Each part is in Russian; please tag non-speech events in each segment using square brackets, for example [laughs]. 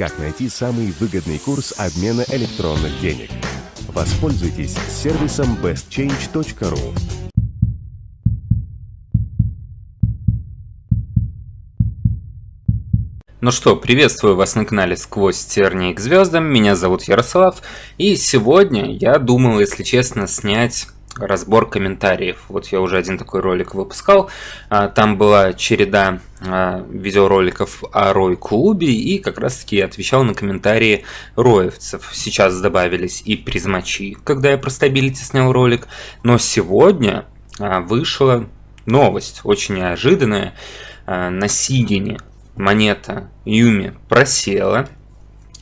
Как найти самый выгодный курс обмена электронных денег? Воспользуйтесь сервисом bestchange.ru. Ну что, приветствую вас на канале «Сквозь тернии к звездам», меня зовут Ярослав, и сегодня я думал, если честно, снять разбор комментариев. Вот я уже один такой ролик выпускал. А, там была череда а, видеороликов о Рой-клубе, и как раз таки я отвечал на комментарии роевцев. Сейчас добавились и призмачи, когда я про стабилити снял ролик. Но сегодня а, вышла новость, очень неожиданная. На Сигине монета Юми просела,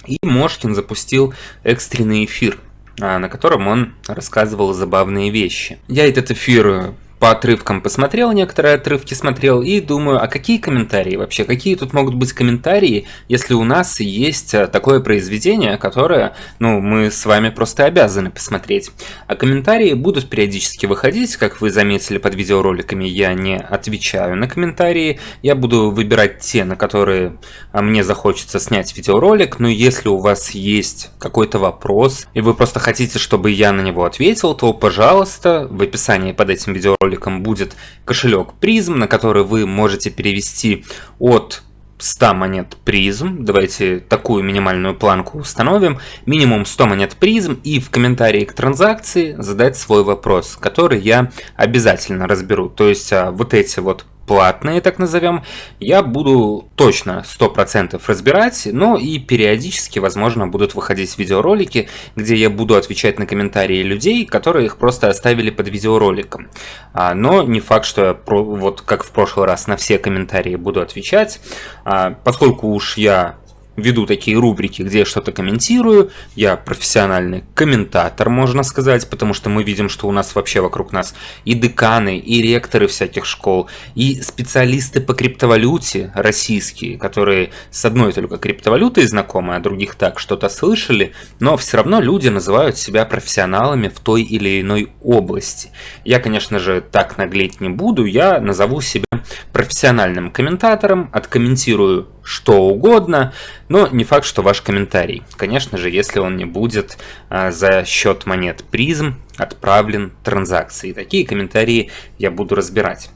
и Мошкин запустил экстренный эфир – на котором он рассказывал забавные вещи. Я этот эфир по отрывкам посмотрел, некоторые отрывки смотрел, и думаю, а какие комментарии вообще? Какие тут могут быть комментарии, если у нас есть э, такое произведение, которое, ну, мы с вами просто обязаны посмотреть. А комментарии будут периодически выходить, как вы заметили под видеороликами, я не отвечаю на комментарии, я буду выбирать те, на которые а, мне захочется снять видеоролик, но если у вас есть какой-то вопрос, и вы просто хотите, чтобы я на него ответил, то, пожалуйста, в описании под этим видеороликом роликом будет кошелек призм, на который вы можете перевести от 100 монет призм. Давайте такую минимальную планку установим. Минимум 100 монет призм и в комментарии к транзакции задать свой вопрос, который я обязательно разберу. То есть а, вот эти вот платные, так назовем, я буду точно 100% разбирать, но и периодически, возможно, будут выходить видеоролики, где я буду отвечать на комментарии людей, которые их просто оставили под видеороликом. А, но не факт, что я, вот как в прошлый раз, на все комментарии буду отвечать, а, поскольку уж я веду такие рубрики, где я что-то комментирую. Я профессиональный комментатор, можно сказать, потому что мы видим, что у нас вообще вокруг нас и деканы, и ректоры всяких школ, и специалисты по криптовалюте российские, которые с одной только криптовалютой знакомы, а других так что-то слышали, но все равно люди называют себя профессионалами в той или иной области. Я, конечно же, так наглеть не буду, я назову себя профессиональным комментатором, откомментирую что угодно, но не факт, что ваш комментарий. Конечно же, если он не будет а, за счет монет призм отправлен транзакции. Такие комментарии я буду разбирать.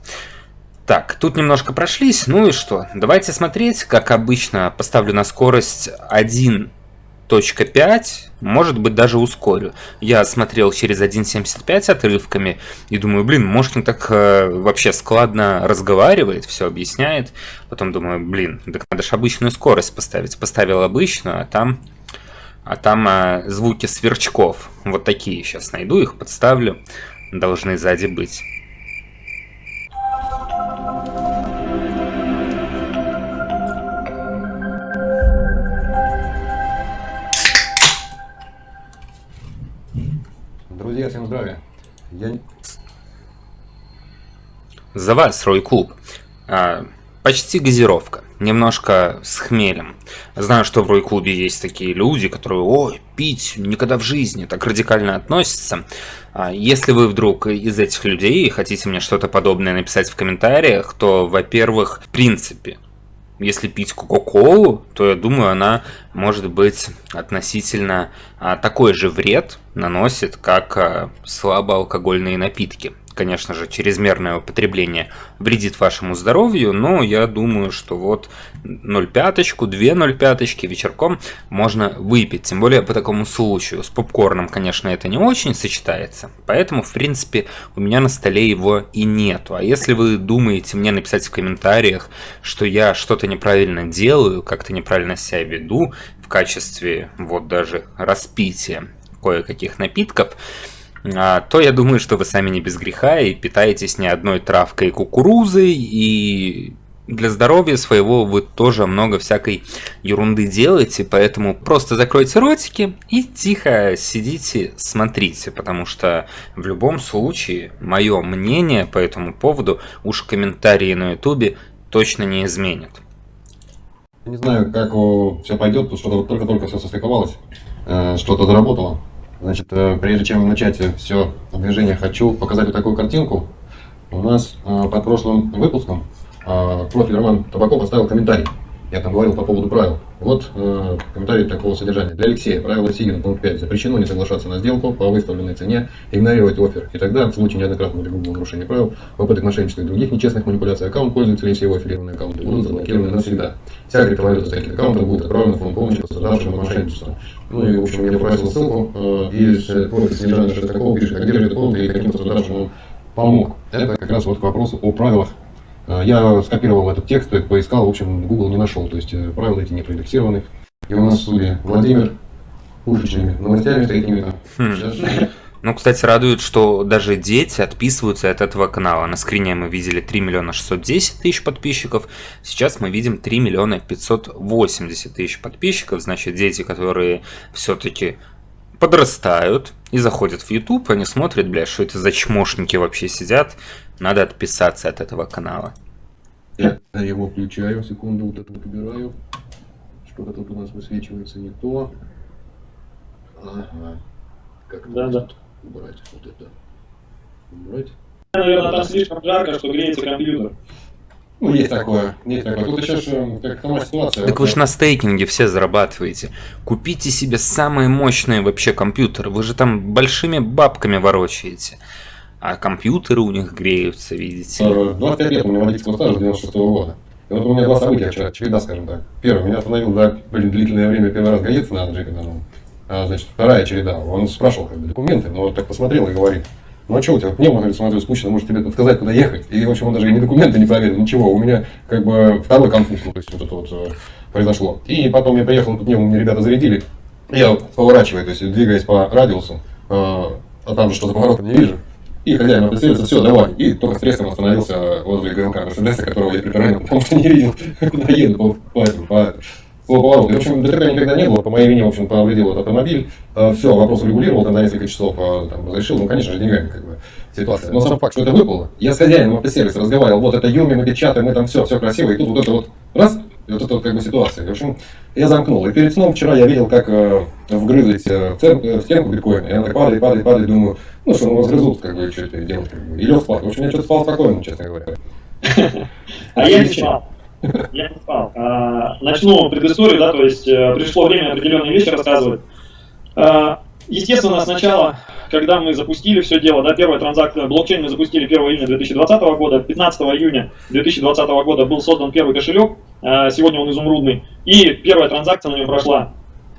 Так, тут немножко прошлись, ну и что? Давайте смотреть, как обычно поставлю на скорость 1 1.5, может быть даже ускорю. Я смотрел через 1.75 отрывками и думаю, блин, Мошкин так э, вообще складно разговаривает, все объясняет. Потом думаю, блин, так надо же обычную скорость поставить. Поставил обычную, а там, а там э, звуки сверчков. Вот такие сейчас найду, их подставлю. Должны сзади быть. Друзья, всем здравия. Я... За вас, Рой Клуб. А, почти газировка. Немножко с хмелем. Знаю, что в Рой Клубе есть такие люди, которые, ой, пить никогда в жизни, так радикально относятся. А, если вы вдруг из этих людей хотите мне что-то подобное написать в комментариях, то, во-первых, в принципе, если пить Кока-Колу, то я думаю, она может быть относительно а, такой же вред наносит, как а, слабоалкогольные напитки конечно же, чрезмерное употребление вредит вашему здоровью, но я думаю, что вот 0,5, 2 0,5 вечерком можно выпить, тем более по такому случаю. С попкорном, конечно, это не очень сочетается, поэтому, в принципе, у меня на столе его и нету. А если вы думаете мне написать в комментариях, что я что-то неправильно делаю, как-то неправильно себя веду в качестве вот даже распития кое-каких напитков, то я думаю, что вы сами не без греха и питаетесь не одной травкой кукурузой, и для здоровья своего вы тоже много всякой ерунды делаете, поэтому просто закройте ротики и тихо сидите, смотрите, потому что в любом случае мое мнение по этому поводу уж комментарии на ютубе точно не изменят. Не знаю, как все пойдет, потому что только-только все состыковалось, э, что-то заработало. Значит, э, прежде чем начать все движение, хочу показать вот такую картинку. У нас э, под прошлым выпуском э, профиль Роман Табаков оставил комментарий. Я там говорил по поводу правил. Вот э, комментарий такого содержания. Для Алексея правило Сигина, пункт 5. Запрещено не соглашаться на сделку по выставленной цене, игнорировать офер. И тогда, в случае неоднократного или нарушения правил, попыток мошенничества и других нечестных манипуляций, аккаунт пользователей все его аффилированные аккаунты будут заблокированы навсегда. Вся криптовалюта с таких аккаунтов будет отправлена в фонд помощи пострадавшим от. Ну и, в общем, я попросил ссылку, э, и профиль содержания Шестакова пишет, а где же этот и каким пострадавшим он помог. Это как раз вот к вопросу о правилах я скопировал этот текст, поискал, в общем, Google не нашел, то есть э, правила эти не проиндексированы. И у нас в студии Владимир пушечными новостями такими. Хм. Ну, кстати, радует, что даже дети отписываются от этого канала. На скрине мы видели 3 миллиона 610 тысяч подписчиков, сейчас мы видим 3 миллиона 580 тысяч подписчиков. Значит, дети, которые все-таки подрастают и заходят в YouTube, они смотрят, бля, что это за чмошники вообще сидят, надо отписаться от этого канала. Я его включаю, секунду, вот это вот убираю. Что-то тут у нас высвечивается не то. Ага. Как да, да. убрать вот это? Убрать? Наверное, там слишком жарко, что греется компьютер. Ну, есть такое, есть такое. Тут еще же, как сама ситуация. Так вы же на стейкинге все зарабатываете. Купите себе самые мощные вообще компьютеры. Вы же там большими бабками ворочаете. А компьютеры у них греются, видите. 25 лет у меня водительского стажа 96 -го года. И вот у меня два события вчера, череда, скажем так. Первое, меня остановил, да, блин, длительное время первый раз гаится на Андрей Кадану. А, значит, вторая череда. Он спрашивал, как бы, документы, но вот так посмотрел и говорит, ну а что у тебя, пневма, говорит, смотрю, скучно, может тебе сказать, куда ехать. И, в общем, он даже и не документы не проверил, ничего. У меня, как бы, второй конфуз, ну, то есть, вот это вот э, произошло. И потом я приехал, тут пневму мне ребята зарядили. Я поворачиваю, то есть, двигаясь по радиусу, э, а там же что за поворотом не вижу. И хозяин определился, все, давай. И только с остановился возле ГЛК Мерседеса, которого я при потому что не видел, куда еду по, по, по, по повороту. В общем, ДТП никогда не было, по моей вине, в общем, повредил этот автомобиль. А, все, вопрос урегулировал, тогда несколько часов а, там, разрешил, ну, конечно же, деньгами, как бы, ситуация. Но сам факт, что это выпало, я с хозяином автосервиса разговаривал, вот это Юми, мы печатаем, мы там все, все красиво, и тут вот это вот раз, и вот это вот как бы ситуация. В общем, я замкнул. И перед сном вчера я видел, как э, вгрызлись э, в, цен, э, в стенку биткоина. И она так падает, падает, падает, думаю, ну что, ну разгрызут, как бы, что это делать, как бы. И лег спать. В общем, я что-то спал спокойно, честно говоря. [laughs] А я не спал. Я не спал. А, начну предысторию, да, то есть пришло время определенные вещи рассказывать. А, естественно, сначала когда мы запустили все дело, да, первая транзакция, блокчейн мы запустили 1 июня 2020 года, 15 июня 2020 года был создан первый кошелек, э, сегодня он изумрудный, и первая транзакция на нем прошла.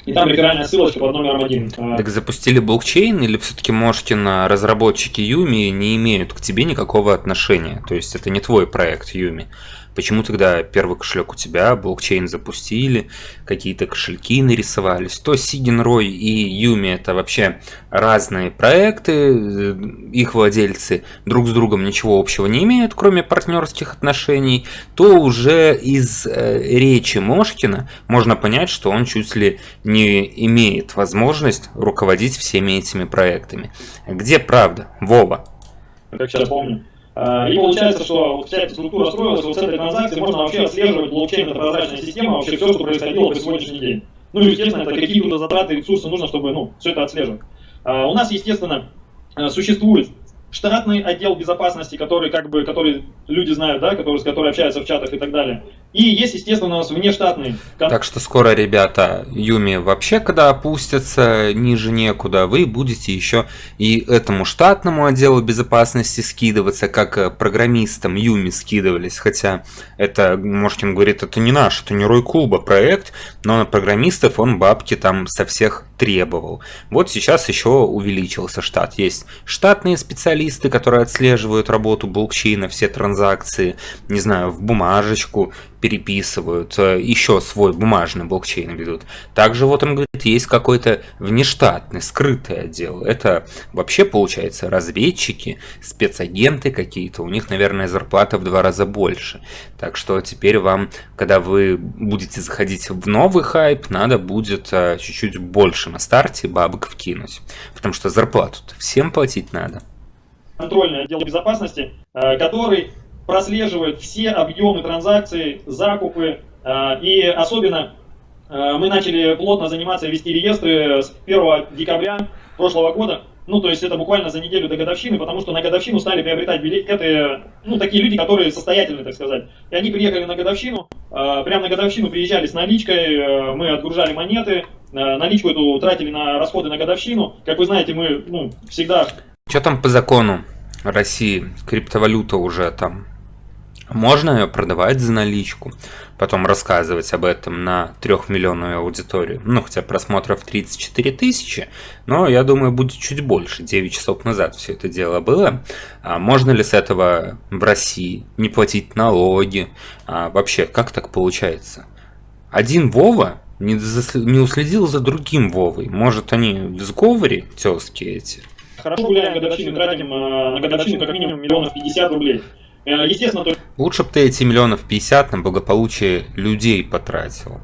И там реферальная ссылочка под номером один. Э, так запустили блокчейн или все-таки Мошкина разработчики Юми не имеют к тебе никакого отношения? То есть это не твой проект Юми? Почему тогда первый кошелек у тебя, блокчейн запустили, какие-то кошельки нарисовались? То Сигенрой и Юми это вообще разные проекты, э, их владельцы друг с другом ничего общего не имеют, кроме партнерских отношений, то уже из э, речи Мошкина можно понять, что он чуть ли не имеет возможность руководить всеми этими проектами. Где правда? Вова. Как сейчас помню. А, и получается, что вот вся эта структура строилась, вот с этой транзакции можно вообще отслеживать блокчейн, это прозрачная система, вообще все, что происходило по сегодняшний день. Ну и, естественно, это какие-то затраты, ресурсы нужно, чтобы ну, все это отслеживать. А, у нас, естественно, э, существует штатный отдел безопасности, который, как бы, который люди знают, да, который, с которой общаются в чатах и так далее. И есть, естественно, у нас внештатный. Так что скоро, ребята, Юми вообще, когда опустятся ниже некуда, вы будете еще и этому штатному отделу безопасности скидываться, как э, программистам Юми скидывались. Хотя это, Мошкин говорит, это не наш, это не Рой Куба проект, но на программистов он бабки там со всех требовал. Вот сейчас еще увеличился штат. Есть штатные специалисты, которые отслеживают работу блокчейна, все транзакции, не знаю, в бумажечку переписывают, э, еще свой бумажный блокчейн ведут. Также вот он говорит, есть какой-то внештатный, скрытый отдел. Это вообще получается разведчики, спецагенты какие-то, у них, наверное, зарплата в два раза больше. Так что теперь вам, когда вы будете заходить в новый хайп, надо будет э, чуть-чуть больше на старте бабок вкинуть. Потому что зарплату всем платить надо. Контрольный отдел безопасности, э, который прослеживает все объемы транзакций, закупы, э, и особенно э, мы начали плотно заниматься, вести реестры с 1 декабря прошлого года. Ну, то есть это буквально за неделю до годовщины, потому что на годовщину стали приобретать билеты, ну, такие люди, которые состоятельны, так сказать. И они приехали на годовщину, прямо на годовщину приезжали с наличкой, мы отгружали монеты, наличку эту тратили на расходы на годовщину. Как вы знаете, мы, ну, всегда... Что там по закону России? Криптовалюта уже там можно ее продавать за наличку, потом рассказывать об этом на трехмиллионную аудиторию. Ну, хотя просмотров 34 тысячи, но я думаю, будет чуть больше. 9 часов назад все это дело было. А можно ли с этого в России не платить налоги? А вообще, как так получается? Один Вова не, не уследил за другим Вовой. Может, они в сговоре, тезки эти? Хорошо гуляем годовщину, тратим э, на годовщину как минимум миллионов 50 рублей. Э, естественно, то... Лучше бы ты эти миллионов 50 на благополучие людей потратил.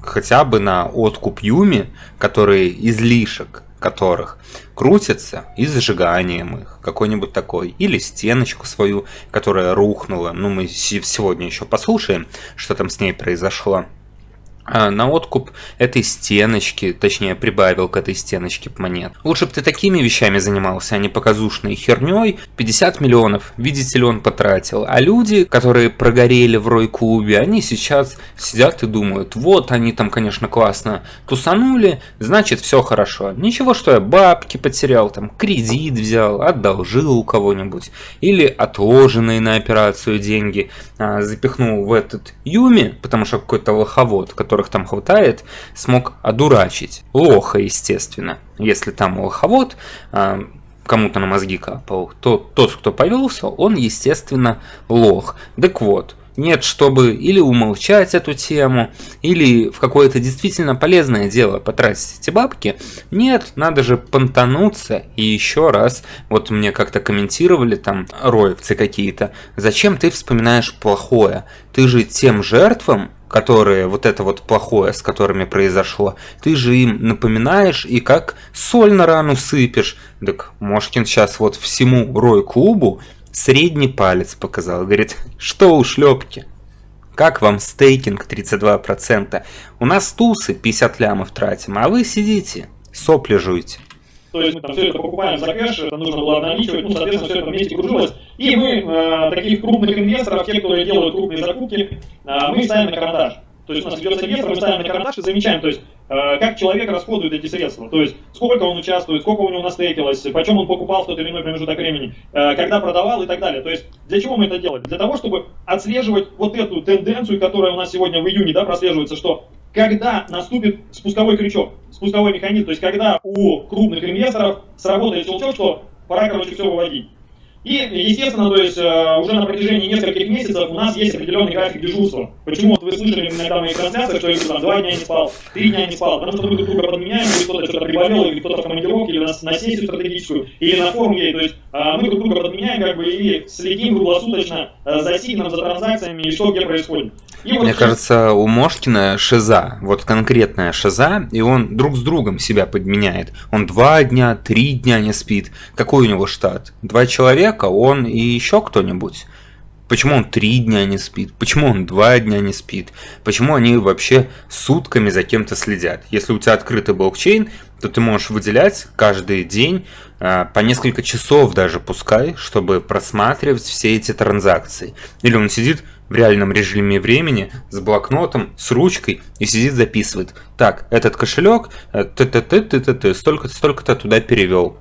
Хотя бы на откуп Юми, которые излишек которых крутятся и зажиганием их, какой-нибудь такой, или стеночку свою, которая рухнула, ну мы сегодня еще послушаем, что там с ней произошло. А, на откуп этой стеночки, точнее прибавил к этой стеночке монет. Лучше бы ты такими вещами занимался, а не показушной херней. 50 миллионов, видите ли, он потратил. А люди, которые прогорели в Рой-клубе, они сейчас сидят и думают, вот они там, конечно, классно тусанули, значит все хорошо. Ничего, что я бабки потерял, там кредит взял, одолжил у кого-нибудь. Или отложенные на операцию деньги а, запихнул в этот Юми, потому что какой-то лоховод, который которых там хватает, смог одурачить. Лоха, естественно. Если там лоховод, а, кому-то на мозги капал, то тот, кто повелся, он, естественно, лох. Так вот, нет, чтобы или умолчать эту тему, или в какое-то действительно полезное дело потратить эти бабки. Нет, надо же понтануться и еще раз, вот мне как-то комментировали там роевцы какие-то, зачем ты вспоминаешь плохое? Ты же тем жертвам, которые вот это вот плохое, с которыми произошло, ты же им напоминаешь и как соль на рану сыпешь. Так Мошкин сейчас вот всему Рой-клубу средний палец показал. Говорит, что у шлепки? Как вам стейкинг 32%? У нас тусы 50 лямов тратим, а вы сидите, сопли жуете. То есть мы там все это покупаем за кэш, это нужно было обналичивать, ну, соответственно, все это вместе кружилось. И мы э, таких крупных инвесторов, те, которые делают крупные закупки, э, мы ставим на карандаш. То есть у нас ведется инвестор, мы ставим на карандаш и замечаем, то есть э, как человек расходует эти средства. То есть сколько он участвует, сколько у него настейкилось, почем он покупал в тот или иной промежуток времени, когда продавал и так далее. То есть для чего мы это делаем? Для того, чтобы отслеживать вот эту тенденцию, которая у нас сегодня в июне да, прослеживается, что когда наступит спусковой крючок, спусковой механизм, то есть когда у крупных инвесторов сработает щелчок, что пора, короче, все выводить. И, естественно, то есть э, уже на протяжении нескольких месяцев у нас есть определенный график дежурства. Почему вот вы слышали иногда мои трансляции, что я там, два дня не спал, три дня не спал, потому что мы друг друга подменяем, или кто-то что-то приболел, или кто-то в командировке, или на, на сессию стратегическую, или на форум ей. То есть э, мы друг друга подменяем, как бы, и следим круглосуточно э, за сигналом, за транзакциями, и что где происходит. И вот Мне кажется, у Мошкина шиза, вот конкретная шиза, и он друг с другом себя подменяет. Он два дня, три дня не спит. Какой у него штат? Два человека, он и еще кто-нибудь. Почему он три дня не спит? Почему он два дня не спит? Почему они вообще сутками за кем-то следят? Если у тебя открытый блокчейн, то ты можешь выделять каждый день э, по несколько часов даже пускай, чтобы просматривать все эти транзакции. Или он сидит в реальном режиме времени с блокнотом, с ручкой и сидит записывает. Так, этот кошелек, ты ты ты ты ты ты столько-то столько-то туда перевел.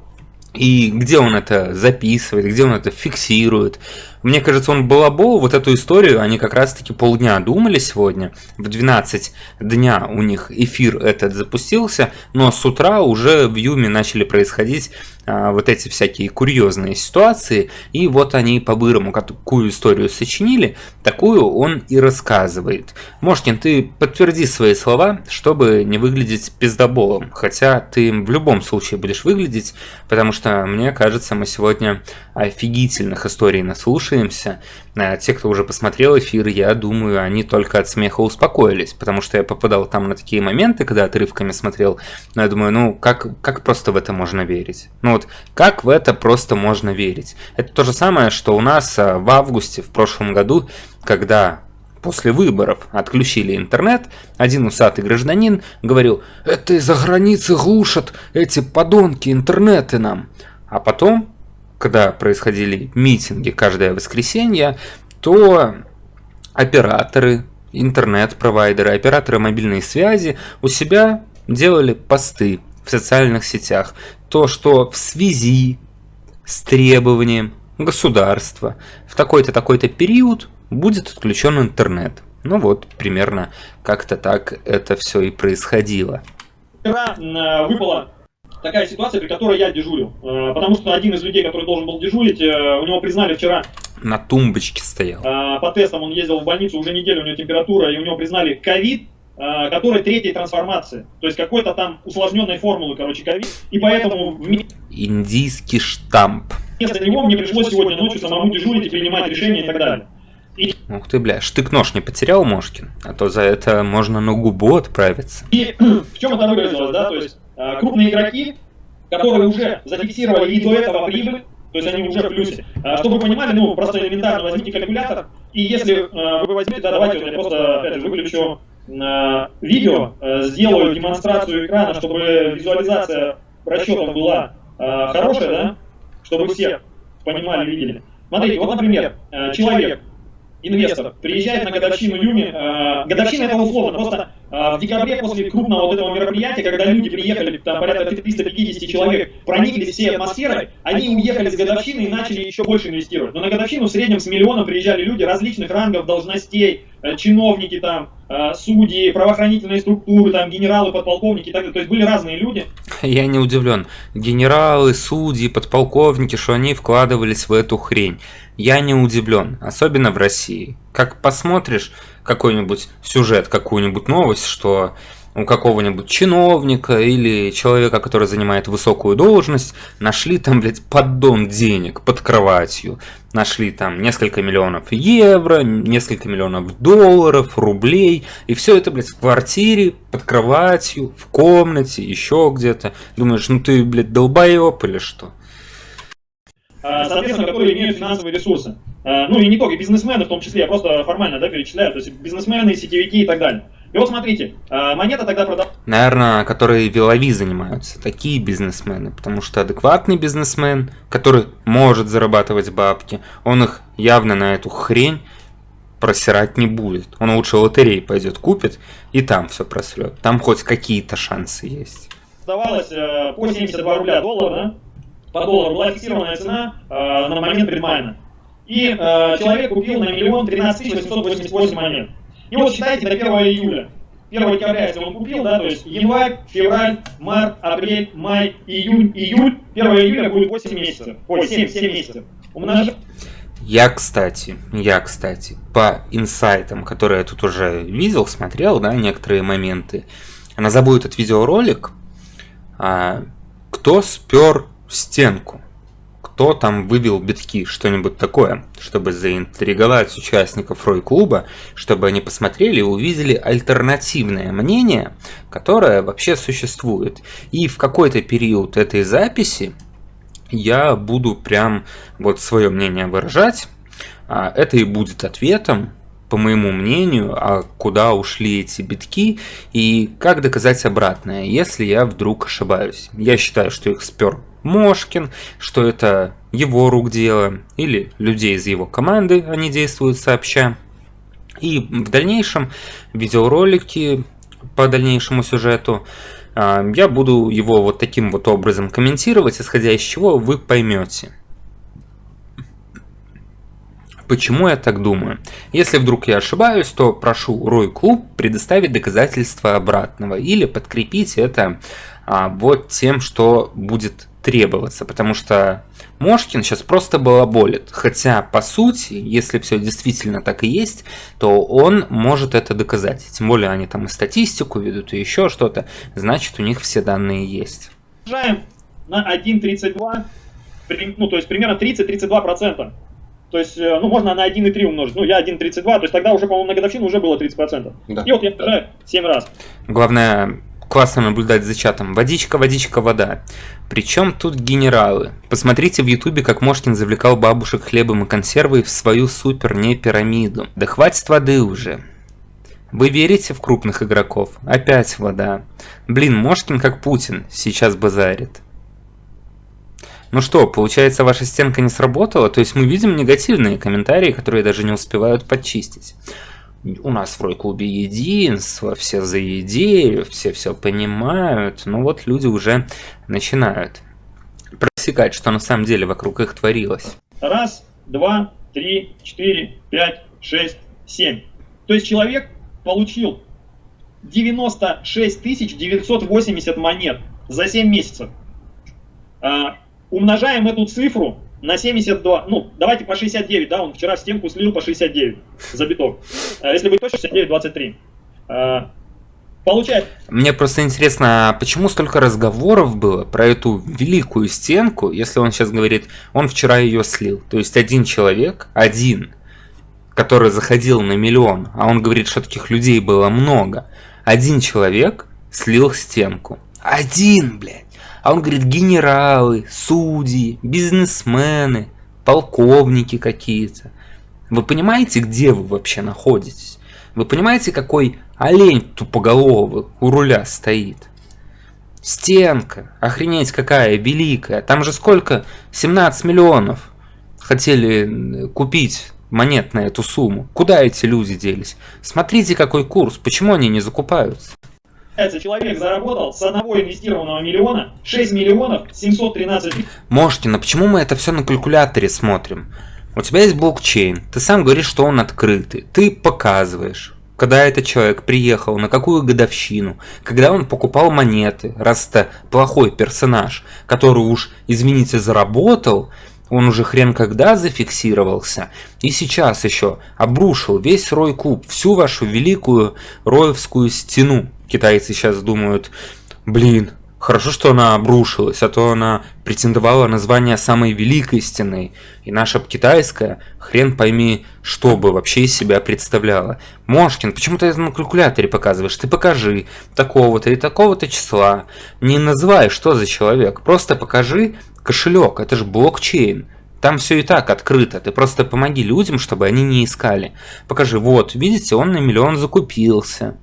И где он это записывает, где он это фиксирует. Мне кажется, он балабол, вот эту историю, они как раз-таки полдня думали сегодня. В 12 дня у них эфир этот запустился, но с утра уже в Юме начали происходить а, вот эти всякие курьезные ситуации. И вот они по-бырому какую историю сочинили, такую он и рассказывает. Мошкин, ты подтверди свои слова, чтобы не выглядеть пиздоболом. Хотя ты в любом случае будешь выглядеть, потому что, мне кажется, мы сегодня офигительных историй наслушали слушаемся. А те, кто уже посмотрел эфир, я думаю, они только от смеха успокоились, потому что я попадал там на такие моменты, когда отрывками смотрел, но я думаю, ну как, как просто в это можно верить? Ну вот, как в это просто можно верить? Это то же самое, что у нас а, в августе в прошлом году, когда после выборов отключили интернет, один усатый гражданин говорил, это из-за границы глушат эти подонки интернеты нам. А потом, когда происходили митинги каждое воскресенье, то операторы, интернет-провайдеры, операторы мобильной связи у себя делали посты в социальных сетях. То, что в связи с требованием государства в такой-то такой-то период будет отключен интернет. Ну вот, примерно как-то так это все и происходило. Вчера э, выпала такая ситуация, при которой я дежурил. Э, потому что один из людей, который должен был дежурить, э, у него признали вчера... На тумбочке стоял. По тестам он ездил в больницу, уже неделю у него температура, и у него признали ковид, который третьей трансформации. То есть какой-то там усложненной формулы, короче, ковид. И поэтому... Индийский штамп. Вместо него мне пришлось сегодня ночью самому дежурить и принимать решения и так далее. И... Ух ты, бля, штык-нож не потерял Мошкин? А то за это можно на губу отправиться. И [clears throat] в чем это выразилось, да? То есть крупные игроки, которые уже зафиксировали и до этого прибыль, то есть они уже в плюсе. А, чтобы вы понимали, ну, просто элементарно возьмите калькулятор, и если а, вы возьмете, да, давайте вот я просто, опять же, выключу видео, сделаю демонстрацию экрана, чтобы визуализация расчетов была хорошая, да, чтобы все понимали, видели. Смотрите, вот, например, человек инвестор приезжает на годовщину Юми. Э, годовщина это условно, просто э, в декабре после крупного вот этого мероприятия, когда люди приехали, там порядка 350 человек, прониклись всей атмосферой, они уехали с годовщины и начали еще больше инвестировать. Но на годовщину в среднем с миллионом приезжали люди различных рангов, должностей, э, чиновники там, э, судьи, правоохранительные структуры, там, генералы, подполковники и так далее. То есть были разные люди. Я не удивлен. Генералы, судьи, подполковники, что они вкладывались в эту хрень. Я не удивлен, особенно в России. Как посмотришь какой-нибудь сюжет, какую-нибудь новость, что у какого-нибудь чиновника или человека, который занимает высокую должность, нашли там, блядь, поддон денег под кроватью. Нашли там несколько миллионов евро, несколько миллионов долларов, рублей. И все это, блядь, в квартире, под кроватью, в комнате, еще где-то. Думаешь, ну ты, блядь, долбоеб или что? А, соответственно, которые имеют финансовые ресурсы. А, ну и не только бизнесмены в том числе, я просто формально да, перечисляю, то есть бизнесмены, сетевики и так далее. И вот смотрите, а, монета тогда продавалась... Наверное, которые велови занимаются, такие бизнесмены, потому что адекватный бизнесмен, который может зарабатывать бабки, он их явно на эту хрень просирать не будет. Он лучше лотереи пойдет, купит, и там все просрет. Там хоть какие-то шансы есть. Продавалось э, по 72 рубля доллар, да? По доллару была фиксированная цена э, на момент предмайна. И э, человек купил на миллион 13 888 монет. И вот считайте до 1 июля. 1 декабря, если он купил, да, то есть январь, февраль, март, апрель, май, июнь, июль, 1 июля будет 8 месяцев. Ой, 7, 7 месяцев. Умножаем. Я, кстати, я, кстати, по инсайтам, которые я тут уже видел, смотрел, да, некоторые моменты, назову этот видеоролик, а, кто спер стенку. Кто там вывел битки, что-нибудь такое, чтобы заинтриговать участников Рой-клуба, чтобы они посмотрели и увидели альтернативное мнение, которое вообще существует. И в какой-то период этой записи я буду прям вот свое мнение выражать. А это и будет ответом по моему мнению, а куда ушли эти битки и как доказать обратное, если я вдруг ошибаюсь. Я считаю, что их спер Мошкин, что это его рук дело, или людей из его команды, они действуют сообща. И в дальнейшем видеоролики по дальнейшему сюжету а, я буду его вот таким вот образом комментировать, исходя из чего вы поймете. Почему я так думаю? Если вдруг я ошибаюсь, то прошу Рой Клуб предоставить доказательства обратного или подкрепить это вот тем, что будет требоваться, потому что Мошкин сейчас просто балаболит. Хотя, по сути, если все действительно так и есть, то он может это доказать. Тем более они там и статистику ведут, и еще что-то. Значит, у них все данные есть. Умножаем на 1,32, ну, то есть примерно 30-32%. То есть, э, ну, можно на 1,3 умножить. Ну, я 1,32, то есть тогда уже, по-моему, на годовщину уже было 30%. Да. И вот я умножаю 7 раз. Главное, классно наблюдать за чатом. Водичка, водичка, вода. Причем тут генералы. Посмотрите в ютубе, как Мошкин завлекал бабушек хлебом и консервой в свою супер не пирамиду. Да хватит воды уже. Вы верите в крупных игроков? Опять вода. Блин, Мошкин как Путин сейчас базарит. Ну что, получается, ваша стенка не сработала? То есть мы видим негативные комментарии, которые даже не успевают подчистить. У нас в Рой-клубе единство, все за идею, все все понимают. Но вот люди уже начинают просекать, что на самом деле вокруг их творилось. Раз, два, три, четыре, пять, шесть, семь. То есть человек получил 96 980 монет за 7 месяцев. А, умножаем эту цифру на 72, ну, давайте по 69, да, он вчера стенку слил по 69 за биток. А если быть точно, 69, 23. А, получает. Мне просто интересно, а почему столько разговоров было про эту великую стенку, если он сейчас говорит, он вчера ее слил. То есть один человек, один, который заходил на миллион, а он говорит, что таких людей было много, один человек слил стенку. Один, блядь. А он говорит, генералы, судьи, бизнесмены, полковники какие-то. Вы понимаете, где вы вообще находитесь? Вы понимаете, какой олень тупоголовый у руля стоит? Стенка, охренеть какая великая. Там же сколько? 17 миллионов хотели купить монет на эту сумму. Куда эти люди делись? Смотрите, какой курс. Почему они не закупаются? Человек заработал с одного инвестированного миллиона 6 миллионов 713 Можете, но почему мы это все на калькуляторе смотрим? У тебя есть блокчейн, ты сам говоришь, что он открытый, ты показываешь, когда этот человек приехал, на какую годовщину, когда он покупал монеты, раз это плохой персонаж, который уж, извините, заработал, он уже хрен когда зафиксировался, и сейчас еще обрушил весь Рой Куб, всю вашу великую Роевскую стену. Китайцы сейчас думают, блин, хорошо, что она обрушилась, а то она претендовала на звание самой великой стены, и наша китайская, хрен пойми, что бы вообще из себя представляла. Мошкин, почему ты это на калькуляторе показываешь? Ты покажи такого-то и такого-то числа. Не называй, что за человек, просто покажи кошелек, это же блокчейн. Там все и так открыто, ты просто помоги людям, чтобы они не искали. Покажи, вот, видите, он на миллион закупился.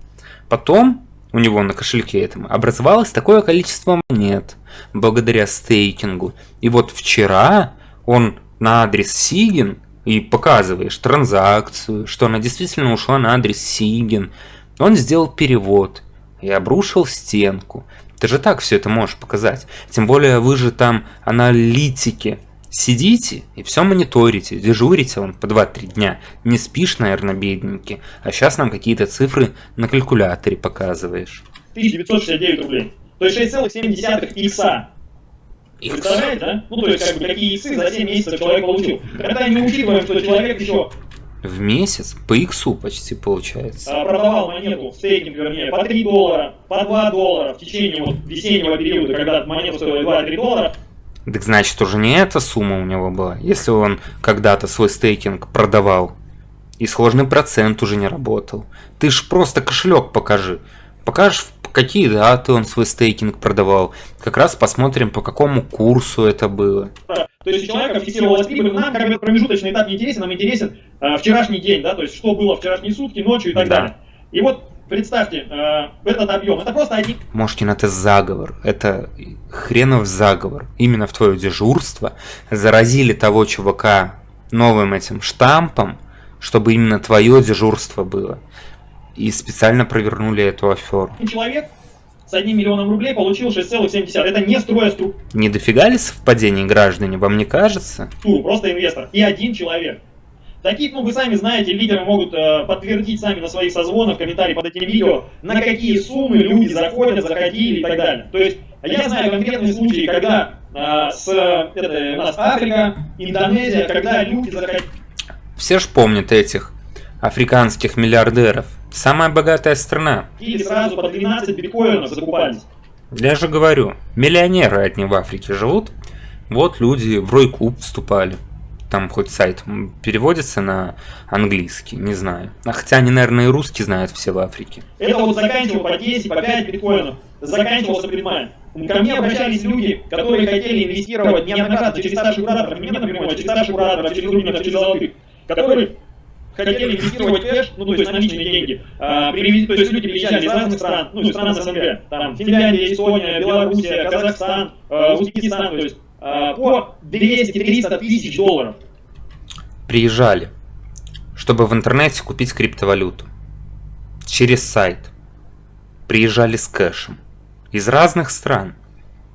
Потом у него на кошельке этом образовалось такое количество монет благодаря стейкингу. И вот вчера он на адрес Сигин и показываешь транзакцию, что она действительно ушла на адрес Сигин. Он сделал перевод и обрушил стенку. Ты же так все это можешь показать. Тем более вы же там аналитики. Сидите и все мониторите, дежурите он по 2-3 дня. Не спишь, наверное, бедненький. А сейчас нам какие-то цифры на калькуляторе показываешь. 1969 рублей. То есть 6,7 икса. Представляете, да? Ну, то есть, как бы, какие иксы за 7 месяцев человек получил. Когда мы учитываем, что человек еще в месяц по иксу почти получается. А, продавал монету, стейкинг вернее, по 3 доллара, по 2 доллара в течение вот весеннего периода, когда монета стоила 2-3 доллара. Так значит, уже не эта сумма у него была, если он когда-то свой стейкинг продавал. И сложный процент уже не работал. Ты ж просто кошелек покажи. Покажешь, какие даты он свой стейкинг продавал. Как раз посмотрим, по какому курсу это было. То есть у человека фиксировалась прибыль, нам как бы промежуточный этап не интересен, нам интересен э, вчерашний день, да, то есть что было вчерашние сутки, ночью и так да. далее. И вот представьте, э, этот объем, это просто один... Мошкин, это заговор, это хренов заговор. Именно в твое дежурство заразили того чувака новым этим штампом, чтобы именно твое дежурство было. И специально провернули эту аферу. Человек с одним миллионом рублей получил 6,7. Это не строя структуру. Не дофига ли совпадений граждане, вам не кажется? Просто инвестор. И один человек. Таких, ну вы сами знаете, лидеры могут э, подтвердить сами на своих созвонах, комментарии под этим видео, на какие суммы люди заходят, заходили и так далее. То есть я знаю конкретные случаи, когда э, с, это, у нас Африка, Индонезия, когда люди заходили. Все ж помнят этих африканских миллиардеров. Самая богатая страна. Или сразу по 12 биткоинов закупались. Я же говорю, миллионеры одни в Африке живут. Вот люди в Рой Клуб вступали. там хоть сайт переводится на английский, не знаю. А хотя они, наверное, и русский знают все в Африке. Это вот заканчивал по 10, по 5 биткоинов. Заканчивался предмай. Ко мне обращались люди, которые хотели инвестировать неоднократно через старших кураторов, не напрямую, а через старших кураторов, через Рубинов, через Золотых, которые хотели инвестировать кэш, ну, то есть наличные деньги, а, привезти, то есть люди приезжали из разных стран, ну, из стран СНГ, там, Финляндия, Эстония, Белоруссия, Казахстан, э, Узбекистан, то есть э, по 200-300 тысяч долларов. Приезжали, чтобы в интернете купить криптовалюту. Через сайт. Приезжали с кэшем. Из разных стран.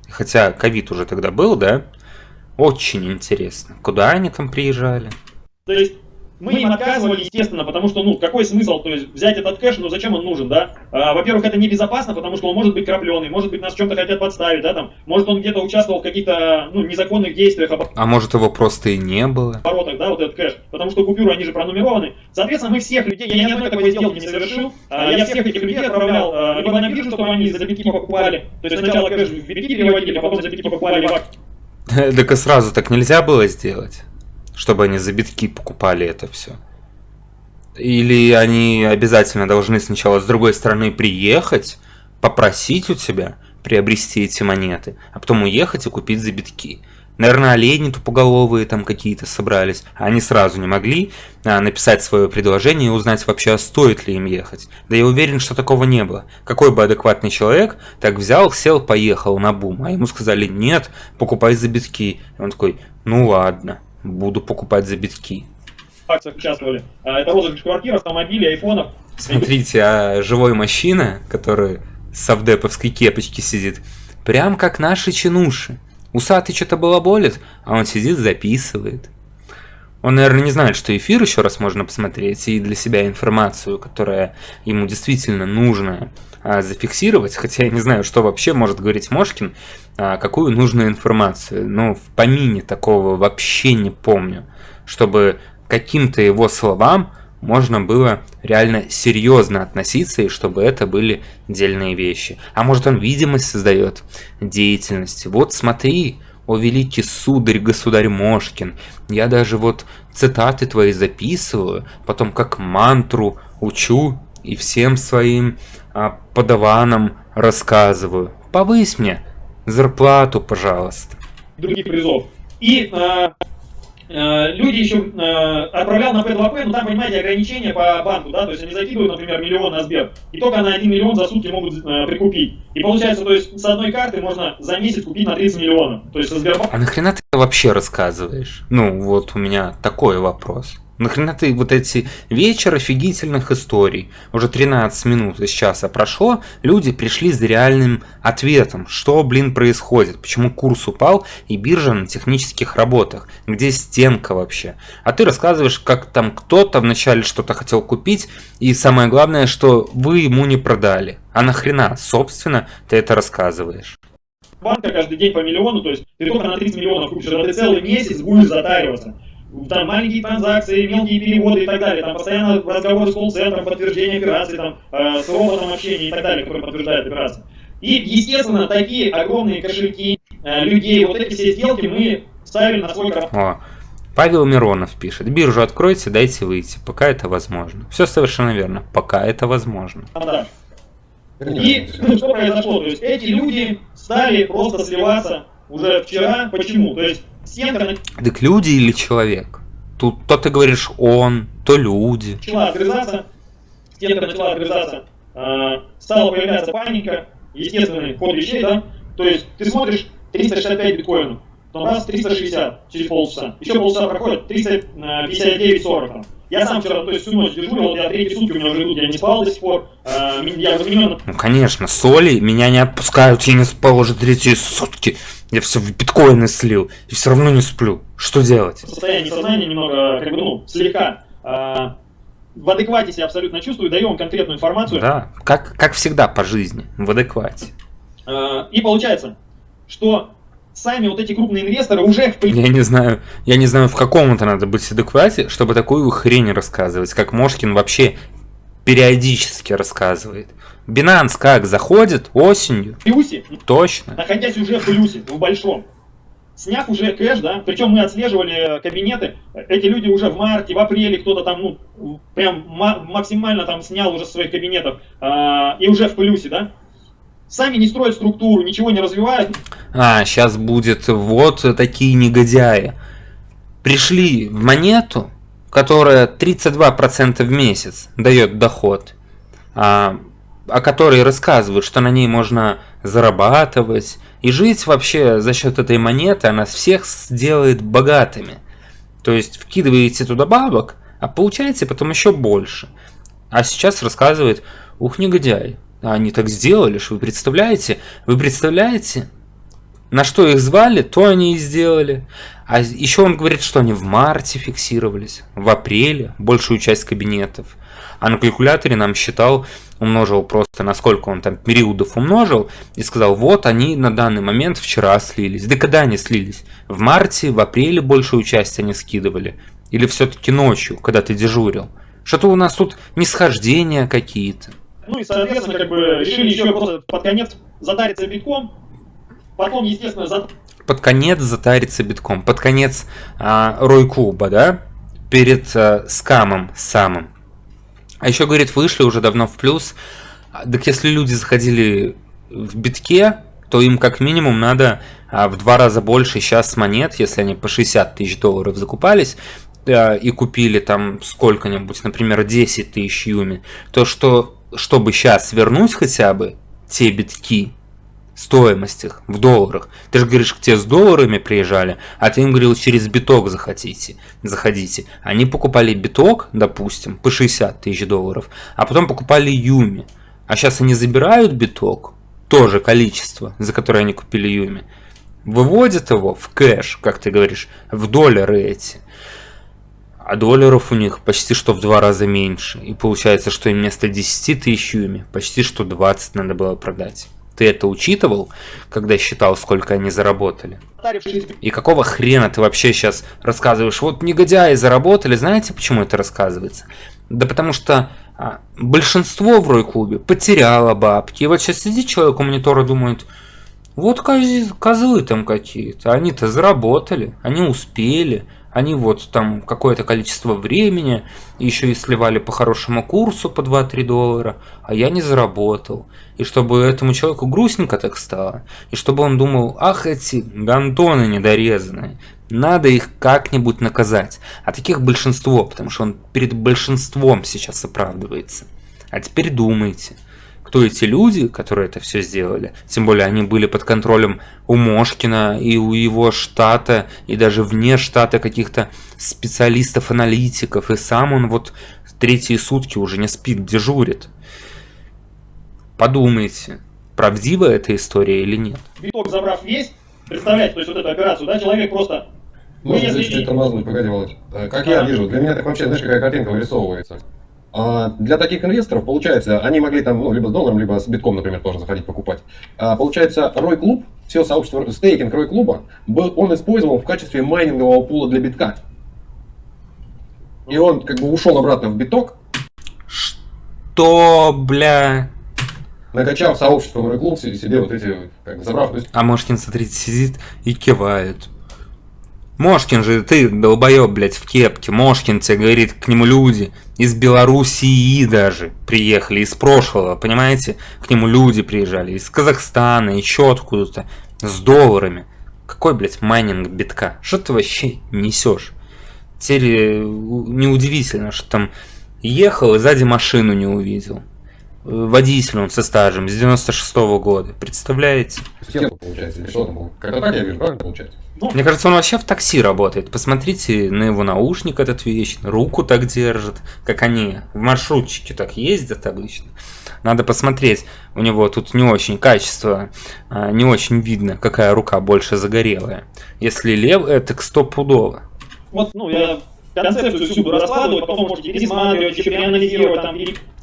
Хотя ковид уже тогда был, да? Очень интересно. Куда они там приезжали? То есть мы им отказывали, естественно, потому что, ну, какой смысл, то есть взять этот кэш, ну, зачем он нужен, да? А, во-первых, это небезопасно, потому что он может быть крапленый, может быть, нас чем-то хотят подставить, да, там, может, он где-то участвовал в каких-то, ну, незаконных действиях, а может, его просто и не было? Оборотах, да, вот этот кэш, потому что купюры, они же пронумерованы. Соответственно, мы всех людей, я ни одной такой сделки не совершил, а, я всех этих людей отправлял а, либо на биржу, чтобы они за битки покупали, то есть сначала кэш в битки переводили, а потом за битки покупали в [laughs] Так сразу так нельзя было сделать, чтобы они за битки покупали это все. Или они обязательно должны сначала с другой стороны приехать, попросить у тебя приобрести эти монеты, а потом уехать и купить за битки. Наверное, олени тупоголовые там какие-то собрались, а они сразу не могли а, написать свое предложение и узнать вообще, а стоит ли им ехать. Да я уверен, что такого не было. Какой бы адекватный человек так взял, сел, поехал на бум, а ему сказали, нет, покупай за битки. И он такой, ну ладно, буду покупать за битки участвовали. А, это розыгрыш квартир, автомобилей, айфонов. Смотрите, а живой мужчина, который с совдеповской кепочки сидит, прям как наши чинуши. Усатый что-то балаболит, а он сидит, записывает. Он, наверное, не знает, что эфир еще раз можно посмотреть и для себя информацию, которая ему действительно нужна, зафиксировать. Хотя я не знаю, что вообще может говорить Мошкин, а, какую нужную информацию. Ну, в помине такого вообще не помню, чтобы каким-то его словам можно было реально серьезно относиться, и чтобы это были дельные вещи. А может он видимость создает деятельности. Вот смотри, о великий сударь, государь Мошкин, я даже вот цитаты твои записываю, потом как мантру учу и всем своим а, подаванам рассказываю. Повысь мне зарплату, пожалуйста. Других призов. И а, люди еще э, отправлял на P2P, но там, понимаете, ограничения по банку, да, то есть они закидывают, например, миллион на Сбер, и только на 1 миллион за сутки могут э, прикупить. И получается, то есть с одной карты можно за месяц купить на 30 миллионов. То есть со Сбербанка... А нахрена ты вообще рассказываешь? Ну, вот у меня такой вопрос. Нахрена ты вот эти вечер офигительных историй, уже 13 минут из часа прошло, люди пришли за реальным ответом, что, блин, происходит, почему курс упал и биржа на технических работах, где стенка вообще. А ты рассказываешь, как там кто-то вначале что-то хотел купить, и самое главное, что вы ему не продали. А нахрена, собственно, ты это рассказываешь? Банка каждый день по миллиону, то есть ты только на 30 миллионов купишь, а ты целый месяц будешь затариваться там маленькие транзакции, мелкие переводы и так далее, там постоянно разговоры с колл-центром, подтверждение операции, там, э, с роботом общения и так далее, который подтверждает операции. И, естественно, такие огромные кошельки э, людей, вот эти все сделки мы ставили на свой карман. Павел Миронов пишет, биржу откройте, дайте выйти, пока это возможно. Все совершенно верно, пока это возможно. Да. И что произошло? То есть эти люди стали просто сливаться уже вчера. Почему? То есть. Так люди или человек? Тут то ты говоришь он, то люди. Начала отгрызаться, стенка начала отгрызаться, э, стала появляться паника, естественный ход вещей, да? То есть ты смотришь 365 биткоинов, потом раз 360 через полчаса, еще полчаса проходит 359-40 там. Я сам вчера, то есть всю ночь дежурил, я третьи сутки у меня уже идут, я не спал до сих пор, э, я разменен. Ну конечно, соли меня не отпускают, я не спал уже третьи сутки. Я все в биткоины слил и все равно не сплю. Что делать? Состояние сознания немного, как бы, ну, слегка а, в адеквате себя абсолютно чувствую, даю вам конкретную информацию. Да, как, как всегда по жизни, в адеквате. А, и получается, что сами вот эти крупные инвесторы уже в Я не знаю, я не знаю, в каком это надо быть адеквате, чтобы такую хрень рассказывать, как Мошкин вообще периодически рассказывает. Binance как заходит осенью? В плюсе. Точно. Находясь уже в плюсе, в большом. сняв уже кэш, да, причем мы отслеживали кабинеты, эти люди уже в марте, в апреле кто-то там, ну, прям максимально там снял уже своих кабинетов а, и уже в плюсе, да, сами не строят структуру, ничего не развивают. А, сейчас будет вот такие негодяи. Пришли в монету, которая 32% в месяц дает доход, а, о которой рассказывают, что на ней можно зарабатывать и жить вообще за счет этой монеты, она всех сделает богатыми. То есть вкидываете туда бабок, а получаете потом еще больше. А сейчас рассказывает, ух, негодяй, они так сделали, что вы представляете? Вы представляете? На что их звали, то они и сделали. А еще он говорит, что они в марте фиксировались, в апреле, большую часть кабинетов. А на калькуляторе нам считал, умножил просто, насколько он там периодов умножил, и сказал, вот они на данный момент вчера слились. Да когда они слились? В марте, в апреле большую часть они скидывали? Или все-таки ночью, когда ты дежурил? Что-то у нас тут нисхождения какие-то. Ну и, соответственно, как бы решили еще просто под конец затариться битком. Потом, естественно, за... Под конец затариться битком. Под конец а, Рой Клуба, да? Перед а, скамом самым. А еще, говорит, вышли уже давно в плюс. Так если люди заходили в битке, то им как минимум надо а, в два раза больше сейчас монет, если они по 60 тысяч долларов закупались, а, и купили там сколько-нибудь, например, 10 тысяч юми, то что чтобы сейчас вернуть хотя бы те битки, стоимость их в долларах. Ты же говоришь, к тебе с долларами приезжали, а ты им говорил, через биток захотите, заходите. Они покупали биток, допустим, по 60 тысяч долларов, а потом покупали юми. А сейчас они забирают биток, тоже количество, за которое они купили юми, выводят его в кэш, как ты говоришь, в доллары эти. А долларов у них почти что в два раза меньше. И получается, что им вместо 10 тысяч юми почти что 20 надо было продать. Ты это учитывал, когда считал, сколько они заработали? И какого хрена ты вообще сейчас рассказываешь? Вот негодяи заработали, знаете, почему это рассказывается? Да потому что а, большинство в Рой-клубе потеряло бабки. И вот сейчас сидит человек у монитора думает, вот козы, козлы там какие-то, они-то заработали, они успели, они вот там какое-то количество времени еще и сливали по хорошему курсу по 2-3 доллара, а я не заработал. И чтобы этому человеку грустненько так стало, и чтобы он думал, ах эти гандоны недорезанные, надо их как-нибудь наказать. А таких большинство, потому что он перед большинством сейчас оправдывается. А теперь думайте кто эти люди, которые это все сделали. Тем более они были под контролем у Мошкина и у его штата, и даже вне штата каких-то специалистов, аналитиков. И сам он вот третьи сутки уже не спит, дежурит. Подумайте, правдива эта история или нет. Биток забрав весь, представляете, то есть вот эту операцию, да, человек просто... Чуть тормознуть, погоди, Володь. Э, как я вижу, для меня так вообще, знаешь, какая картинка вырисовывается. А для таких инвесторов, получается, они могли там, ну, либо с долларом, либо с битком, например, тоже заходить покупать. А, получается, Рой Клуб, все сообщество стейкинг Рой Клуба, был, он использовал в качестве майнингового пула для битка. И он как бы ушел обратно в биток. Что, бля? Накачав сообщество Рой Клуб себе вот эти, как бы, забрав. А Мошкин, смотрите, сидит и кивает. Мошкин же, ты долбоеб, блядь, в кепке. Мошкин тебе говорит, к нему люди из Белоруссии даже приехали, из прошлого, понимаете? К нему люди приезжали из Казахстана, еще откуда-то, с долларами. Какой, блядь, майнинг битка? Что ты вообще несешь? Теперь э, неудивительно, что там ехал и сзади машину не увидел. Водитель он со стажем с 96 -го года, представляете? Получается, или что там Как-то так я вижу, правильно получается? Ну, Мне кажется, он вообще в такси работает. Посмотрите на его наушник этот вечный, руку так держит, как они в маршрутчике так ездят обычно. Надо посмотреть, у него тут не очень качество, а, не очень видно, какая рука больше загорелая. Если левая, так стопудово. Вот, ну, я концепцию всю раскладывать, потом можете пересматривать, еще переанализировать, там,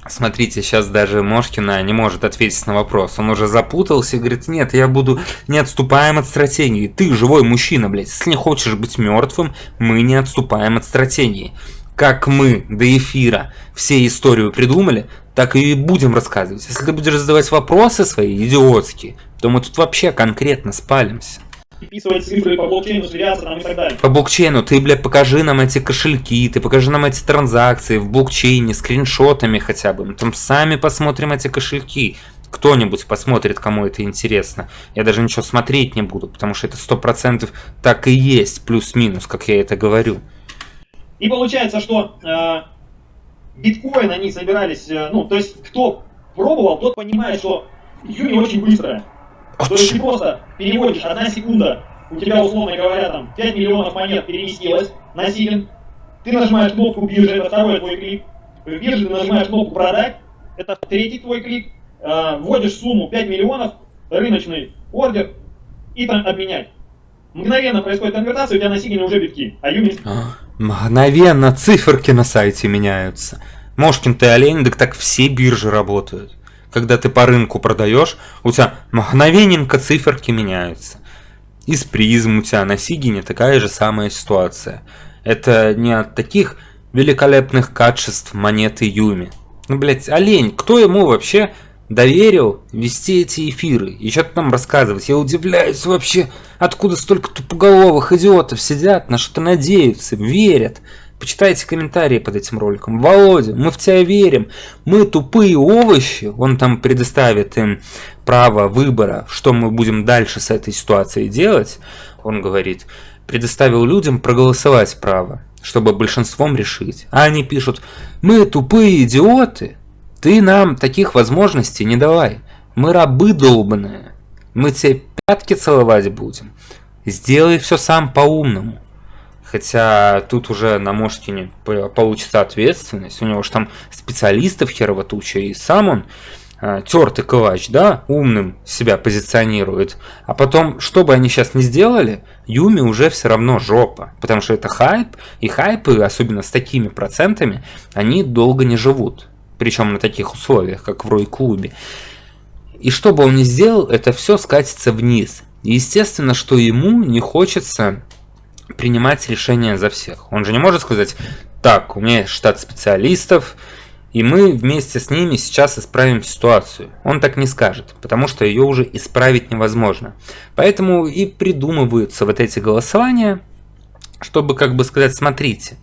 Смотрите, сейчас даже Мошкина не может ответить на вопрос. Он уже запутался и говорит, нет, я буду не отступаем от стратегии. Ты живой мужчина, блядь. Если не хочешь быть мертвым, мы не отступаем от стратегии. Как мы до эфира все историю придумали, так и будем рассказывать. Если ты будешь задавать вопросы свои идиотские, то мы тут вообще конкретно спалимся. Переписывать цифры по блокчейну, сверяться там и так далее. По блокчейну ты, бля, покажи нам эти кошельки, ты покажи нам эти транзакции в блокчейне, скриншотами хотя бы. Мы там сами посмотрим эти кошельки. Кто-нибудь посмотрит, кому это интересно. Я даже ничего смотреть не буду, потому что это сто процентов так и есть, плюс-минус, как я это говорю. И получается, что э, биткоин они собирались, э, ну, то есть кто пробовал, тот понимает, что Юми очень быстрая. То есть ты просто переводишь одна секунда, у тебя, условно говоря, там 5 миллионов монет переместилось на силен, ты нажимаешь кнопку биржи, это второй твой клик, в бирже ты нажимаешь кнопку продать, это третий твой клик, э, вводишь сумму 5 миллионов, рыночный ордер и там обменять. Мгновенно происходит конвертация, у тебя на сигнале уже битки, а Юми... А, мгновенно циферки на сайте меняются. Мошкин ты олень, так так все биржи работают. Когда ты по рынку продаешь, у тебя мгновенненько циферки меняются. Из призм у тебя на Сигине такая же самая ситуация. Это не от таких великолепных качеств монеты Юми. Ну, блядь, олень, кто ему вообще доверил вести эти эфиры и что-то нам рассказывать. Я удивляюсь вообще, откуда столько тупоголовых идиотов сидят, на что-то надеются, верят. Почитайте комментарии под этим роликом. Володя, мы в тебя верим. Мы тупые овощи. Он там предоставит им право выбора, что мы будем дальше с этой ситуацией делать. Он говорит, предоставил людям проголосовать право, чтобы большинством решить. А они пишут, мы тупые идиоты, ты нам таких возможностей не давай. Мы рабы долбаные. Мы тебе пятки целовать будем. Сделай все сам по-умному. Хотя тут уже на Мошкине получится ответственность. У него же там специалистов херово туча. И сам он э, тертый калач, да, умным себя позиционирует. А потом, что бы они сейчас не сделали, Юми уже все равно жопа. Потому что это хайп. И хайпы, особенно с такими процентами, они долго не живут причем на таких условиях, как в Рой-клубе. И что бы он ни сделал, это все скатится вниз. естественно, что ему не хочется принимать решения за всех. Он же не может сказать, так, у меня есть штат специалистов, и мы вместе с ними сейчас исправим ситуацию. Он так не скажет, потому что ее уже исправить невозможно. Поэтому и придумываются вот эти голосования, чтобы как бы сказать, смотрите,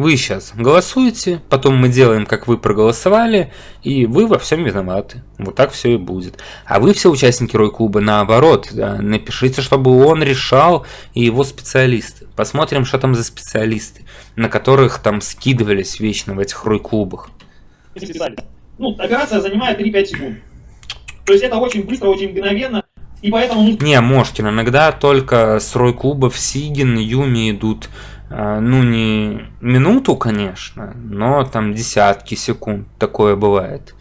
вы сейчас голосуете, потом мы делаем, как вы проголосовали, и вы во всем виноваты. Вот так все и будет. А вы все участники Рой-клуба наоборот, да, напишите, чтобы он решал и его специалисты. Посмотрим, что там за специалисты, на которых там скидывались вечно в этих Рой-клубах. Ну, операция занимает 3-5 секунд. То есть это очень быстро, очень мгновенно. И поэтому... Не, Мошкин, иногда только с Рой-клубов Сигин, Юми идут ну не минуту, конечно, но там десятки секунд такое бывает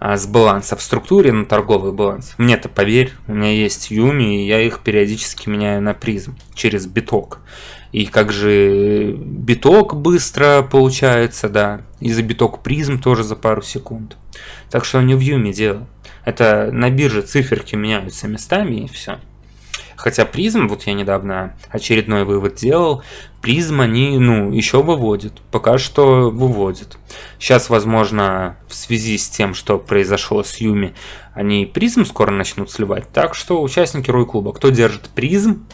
а, с баланса в структуре на торговый баланс. Мне-то поверь, у меня есть Юми, и я их периодически меняю на призм через биток. И как же биток быстро получается, да, и за биток призм тоже за пару секунд. Так что не в Юми дело. Это на бирже циферки меняются местами и все. Хотя призм, вот я недавно очередной вывод делал, призм они, ну, еще выводят. Пока что выводят. Сейчас, возможно, в связи с тем, что произошло с Юми, они призм скоро начнут сливать. Так что участники Рой Клуба, кто держит призм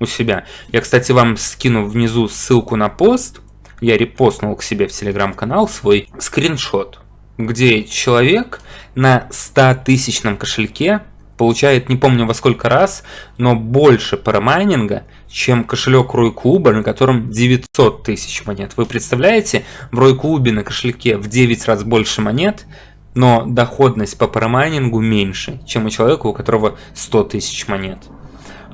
у себя. Я, кстати, вам скину внизу ссылку на пост. Я репостнул к себе в телеграм-канал свой скриншот, где человек на 100 тысячном кошельке получает не помню во сколько раз, но больше парамайнинга, чем кошелек Рой-клуба, на котором 900 тысяч монет. Вы представляете, в Рой-клубе на кошельке в 9 раз больше монет, но доходность по парамайнингу меньше, чем у человека, у которого 100 тысяч монет.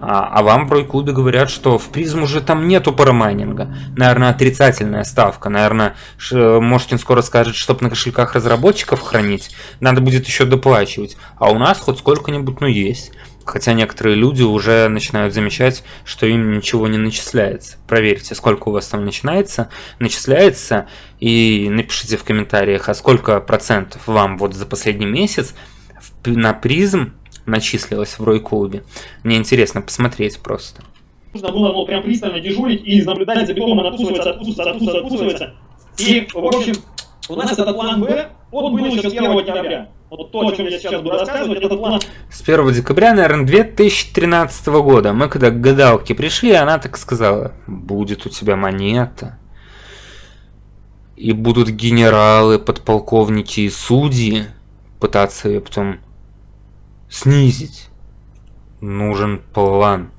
А, а вам в Рой-клубе говорят, что в призм уже там нету парамайнинга. Наверное, отрицательная ставка. Наверное, Мошкин скоро скажет, чтобы на кошельках разработчиков хранить, надо будет еще доплачивать. А у нас хоть сколько-нибудь, ну, есть. Хотя некоторые люди уже начинают замечать, что им ничего не начисляется. Проверьте, сколько у вас там начинается, начисляется, и напишите в комментариях, а сколько процентов вам вот за последний месяц на призм начислилось в Рой-клубе. Мне интересно посмотреть просто. Нужно было ну, прям пристально дежурить и наблюдать за битом, он откусывается, откусывается, откусывается, откусывается. И, в общем, у нас этот план Б, он был еще с 1 декабря. вот то, о чем я сейчас буду рассказывать, этот план С 1 декабря, наверное, 2013 года. Мы когда к гадалке пришли, она так сказала, будет у тебя монета. И будут генералы, подполковники и судьи пытаться ее потом снизить. Нужен план.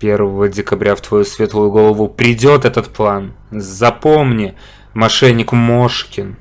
1 декабря в твою светлую голову придет этот план. Запомни, мошенник Мошкин.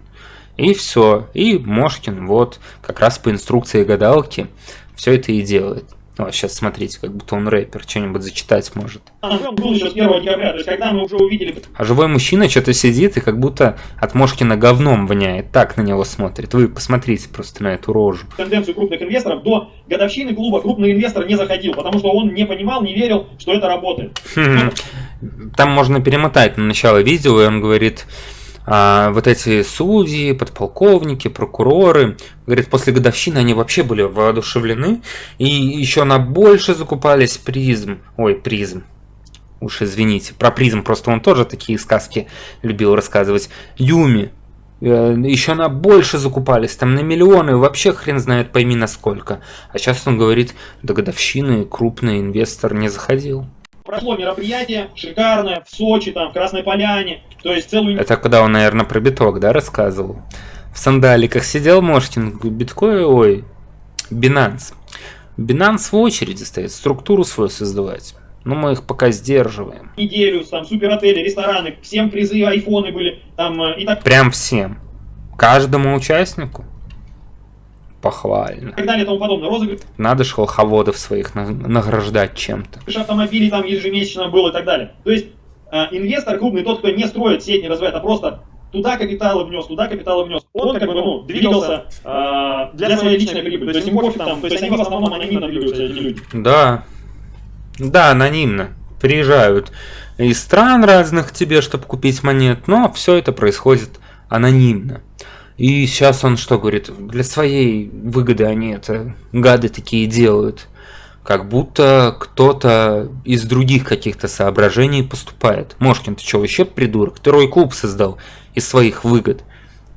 И все. И Мошкин вот как раз по инструкции гадалки все это и делает. О, сейчас смотрите, как будто он рэпер, что-нибудь зачитать может. он был еще с 1 декабря, то есть когда мы уже увидели А живой мужчина что-то сидит и как будто от Мошкина говном воняет. Так на него смотрит. Вы посмотрите просто на эту рожу. тенденцию крупных инвесторов, до годовщины клуба крупный инвестор не заходил, потому что он не понимал, не верил, что это работает. Хм. Там можно перемотать на начало видео, и он говорит, а, вот эти судьи, подполковники, прокуроры, говорит, после годовщины они вообще были воодушевлены, и еще на больше закупались призм, ой, призм, уж извините, про призм, просто он тоже такие сказки любил рассказывать, Юми, э, еще на больше закупались, там на миллионы, вообще хрен знает пойми на сколько. А сейчас он говорит, до годовщины крупный инвестор не заходил. Прошло мероприятие шикарное в Сочи, там, в Красной Поляне, то есть целую... Это когда он, наверное, про биток, да, рассказывал? В сандаликах сидел Мошкин, биткоин, ой, Binance. Binance в очереди стоит, структуру свою создавать. Но мы их пока сдерживаем. Неделю, там, супер отели, рестораны, всем призы, айфоны были, там, э, и так Прям всем. Каждому участнику. Похвально. и так далее, и тому подобное. Розыгрыш Надо ж волховодов своих на- награждать чем-то. автомобилей там ежемесячно было и так далее. То есть э, инвестор крупный, тот, кто не строит сеть, не развивает, а просто туда капиталы внес, туда капиталы внес. Он как бы ну, двигался э, для своей личной прибыли. То есть им пофиг там, то есть они в основном анонимно двигаются, эти люди. Да. Да, анонимно. Приезжают из стран разных к тебе, чтобы купить монет, но все это происходит анонимно. И сейчас он что говорит? Для своей выгоды они это гады такие делают. Как будто кто-то из других каких-то соображений поступает. Мошкин, ты что, вообще придурок? Ты рой клуб создал из своих выгод.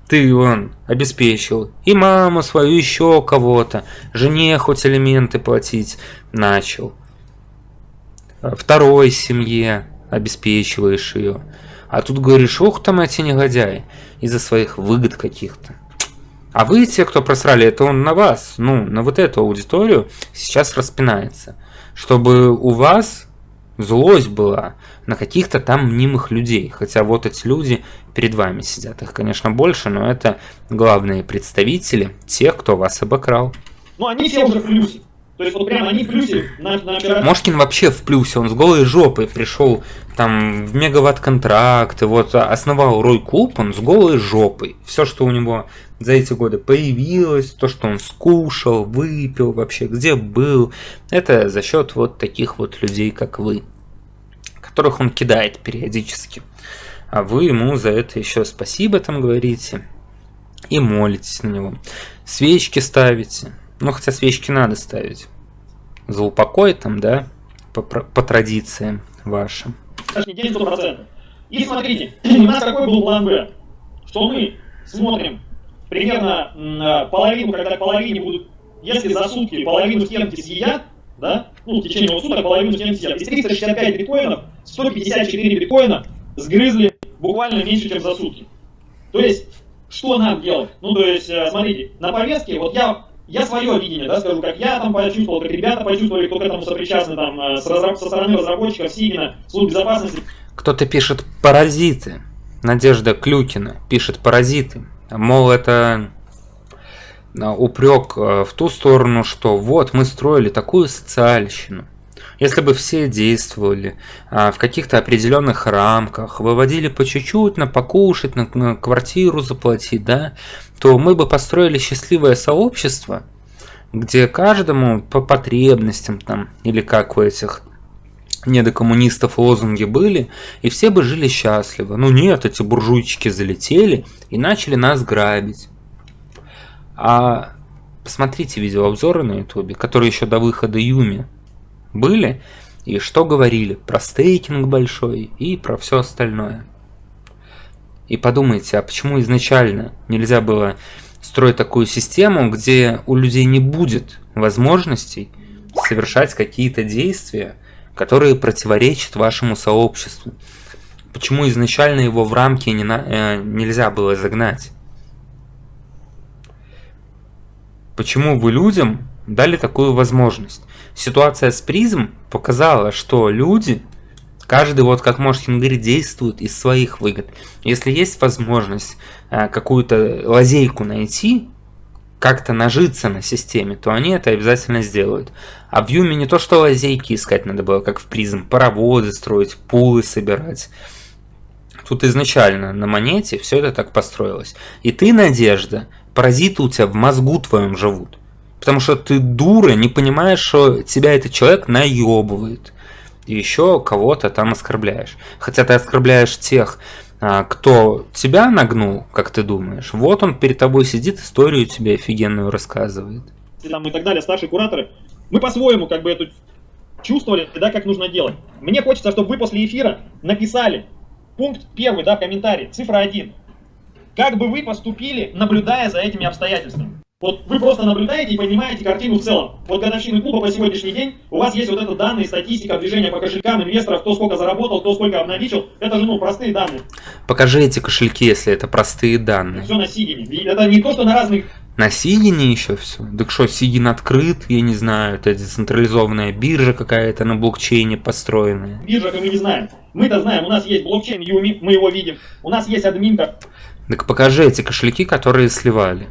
Ты, он, обеспечил и маму свою, еще кого-то. Жене хоть элементы платить начал. Второй семье обеспечиваешь ее. А тут говоришь, ух там эти негодяи, из-за своих выгод каких-то. А вы, те, кто просрали, это он на вас, ну, на вот эту аудиторию сейчас распинается. Чтобы у вас злость была на каких-то там мнимых людей. Хотя вот эти люди перед вами сидят. Их, конечно, больше, но это главные представители тех, кто вас обокрал. Ну они все уже в плюсе. То есть вот прямо они в плюсе на, на операции. Мошкин вообще в плюсе, он с голой жопой пришел там в мегаватт контракт, и вот основал Рой Клуб, он с голой жопой. Все, что у него за эти годы появилось, то, что он скушал, выпил вообще, где был, это за счет вот таких вот людей, как вы, которых он кидает периодически. А вы ему за это еще спасибо там говорите и молитесь на него. Свечки ставите. Ну, хотя свечки надо ставить. За упокой там, да, по, по традициям вашим. День 100%. И смотрите, [clears throat] у нас какой был план Б? Что мы смотрим примерно м, половину, когда половине будут, если за сутки половину стенки съедят, да, ну, в течение вот суток половину стенки съедят. Из 365 биткоинов 154 биткоина сгрызли буквально меньше, чем за сутки. То есть, что нам делать? Ну, то есть, э, смотрите, на повестке, вот я я свое видение, да, скажу, как я там почувствовал, как ребята почувствовали, кто к этому сопричастны, там, э, с разра- со стороны разработчиков, Сигина, служб безопасности. Кто-то пишет паразиты. Надежда Клюкина пишет паразиты. Мол, это упрек в ту сторону, что вот мы строили такую социальщину. Если бы все действовали а, в каких-то определенных рамках, выводили по чуть-чуть на покушать, на, на квартиру заплатить, да, то мы бы построили счастливое сообщество, где каждому по потребностям там, или как у этих недокоммунистов лозунги были, и все бы жили счастливо. Ну нет, эти буржуйчики залетели и начали нас грабить. А посмотрите видеообзоры на ютубе, которые еще до выхода Юми были, и что говорили про стейкинг большой и про все остальное. И подумайте, а почему изначально нельзя было устроить такую систему, где у людей не будет возможностей совершать какие-то действия, которые противоречат вашему сообществу. Почему изначально его в рамки не на, э, нельзя было загнать? Почему вы людям дали такую возможность? Ситуация с призм показала, что люди, каждый, вот как Мошкин говорит, действует из своих выгод. Если есть возможность э, какую-то лазейку найти, как-то нажиться на системе, то они это обязательно сделают. А в Юме не то, что лазейки искать надо было, как в призм, паровозы строить, пулы собирать. Тут изначально на монете все это так построилось. И ты, Надежда, паразиты у тебя в мозгу твоем живут. Потому что ты дура, не понимаешь, что тебя этот человек наебывает. И еще кого-то там оскорбляешь. Хотя ты оскорбляешь тех, а, кто тебя нагнул, как ты думаешь. Вот он перед тобой сидит, историю тебе офигенную рассказывает. Там и так далее, старшие кураторы. Мы по-своему как бы эту чувствовали, да, как нужно делать. Мне хочется, чтобы вы после эфира написали пункт первый, да, в комментарии, цифра один. Как бы вы поступили, наблюдая за этими обстоятельствами? Вот вы просто наблюдаете и понимаете картину в целом. Вот годовщины клуба по сегодняшний день, у вас есть вот это данные, статистика, движения по кошелькам инвесторов, кто сколько заработал, кто сколько обналичил. Это же, ну, простые данные. Покажи эти кошельки, если это простые данные. Все на Сигине. Это не то, что на разных... На Сигине еще все? Так что, Сигин открыт, я не знаю, это децентрализованная биржа какая-то на блокчейне построенная. Биржа, мы не знаем. Мы-то знаем, у нас есть блокчейн Юми, мы его видим. У нас есть админка, так покажи эти кошельки, которые сливали.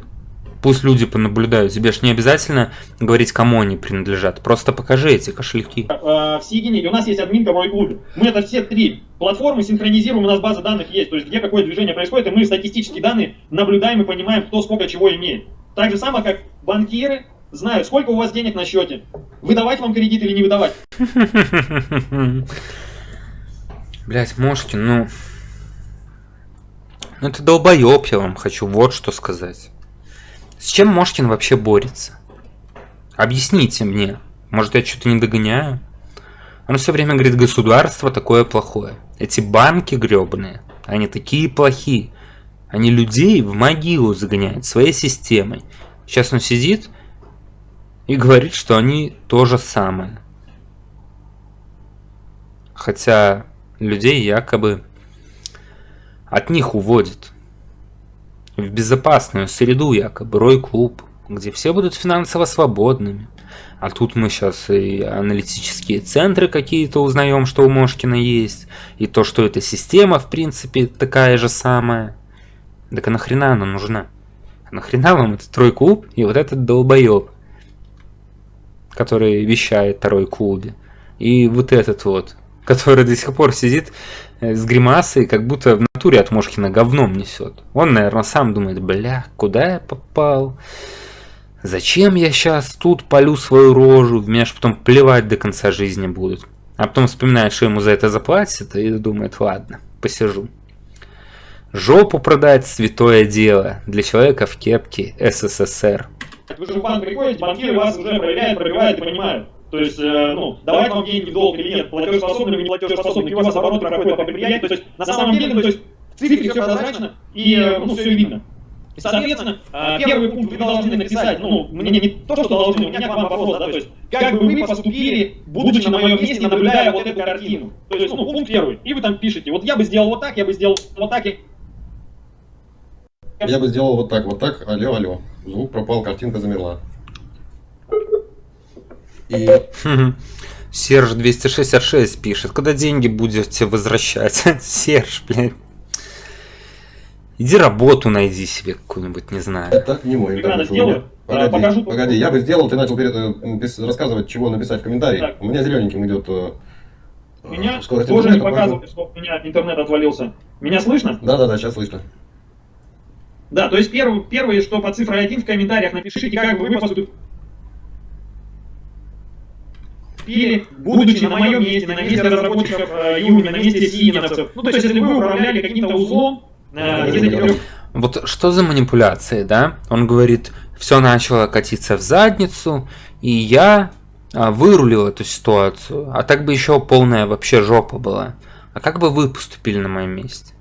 Пусть люди понаблюдают. Тебе же не обязательно говорить, кому они принадлежат. Просто покажи эти кошельки. В Сигине у нас есть админка в клубе. Мы это все три платформы синхронизируем, у нас база данных есть. То есть где какое движение происходит, и мы статистические данные наблюдаем и понимаем, кто сколько чего имеет. Так же самое, как банкиры знают, сколько у вас денег на счете. Выдавать вам кредит или не выдавать. [laughs] Блять, Мошкин, ну... Ну ты долбоеб, я вам хочу вот что сказать. С чем Мошкин вообще борется? Объясните мне. Может я что-то не догоняю? Он все время говорит, государство такое плохое. Эти банки гребаные, они такие плохие. Они людей в могилу загоняют своей системой. Сейчас он сидит и говорит, что они то же самое. Хотя людей якобы от них уводит. В безопасную среду якобы, рой-клуб, где все будут финансово свободными. А тут мы сейчас и аналитические центры какие-то узнаем, что у Мошкина есть. И то, что эта система, в принципе, такая же самая. Так а нахрена она нужна? А нахрена вам этот трой-клуб и вот этот долбоеб, который вещает второй клубе. И вот этот вот, который до сих пор сидит с гримасой, как будто в натуре от Мошкина говном несет. Он, наверное, сам думает, бля, куда я попал? Зачем я сейчас тут полю свою рожу? Меня ж потом плевать до конца жизни будут. А потом вспоминает, что ему за это заплатят, и думает, ладно, посижу. Жопу продать святое дело для человека в кепке СССР. Вы же в банк приходите, банкиры вас уже проверяют, пробивают и понимают. То есть, э, ну, давать вам деньги в долг или нет, платежеспособны или не платежеспособны, у вас оборот проходит по предприятию. То есть, на самом деле, ну, то есть, в цифре все прозрачно и, э, ну, все видно. И, соответственно, э, первый пункт вы должны написать, ну, мне не то, что должны, у меня к вам вопрос, да, то есть, как бы вы поступили, будучи на моем месте, наблюдая вот эту картину. То есть, ну, пункт первый, и вы там пишете, вот я бы сделал вот так, я бы сделал вот так, и... Я бы сделал вот так, вот так, алло, алло. Звук пропал, картинка замерла. И... [laughs] [laughs] Серж 266 пишет, когда деньги будете возвращать? [laughs] Серж, блядь. Иди работу найди себе какую-нибудь, не знаю. Это не мой интернет. сделаю. Погоди, покажу. погоди, я бы сделал, ты начал перед, э, рассказывать, чего написать в комментарии. Так. У меня зелененьким идет э, меня скорость тоже не показывает, что у меня интернет отвалился. Меня слышно? Да, да, да, сейчас слышно. Да, то есть первое, первое, что по цифре 1 в комментариях напишите, как бы вы поступили пели, будучи на моем месте, на месте разработчиков э, Юми, на месте сигиновцев. Ну, то есть, если вы управляли каким-то узлом, э. Вот что за манипуляции, да? Он говорит, все начало катиться в задницу, и я а, вырулил эту ситуацию. А так бы еще полная вообще жопа была. А как бы вы поступили на моем месте?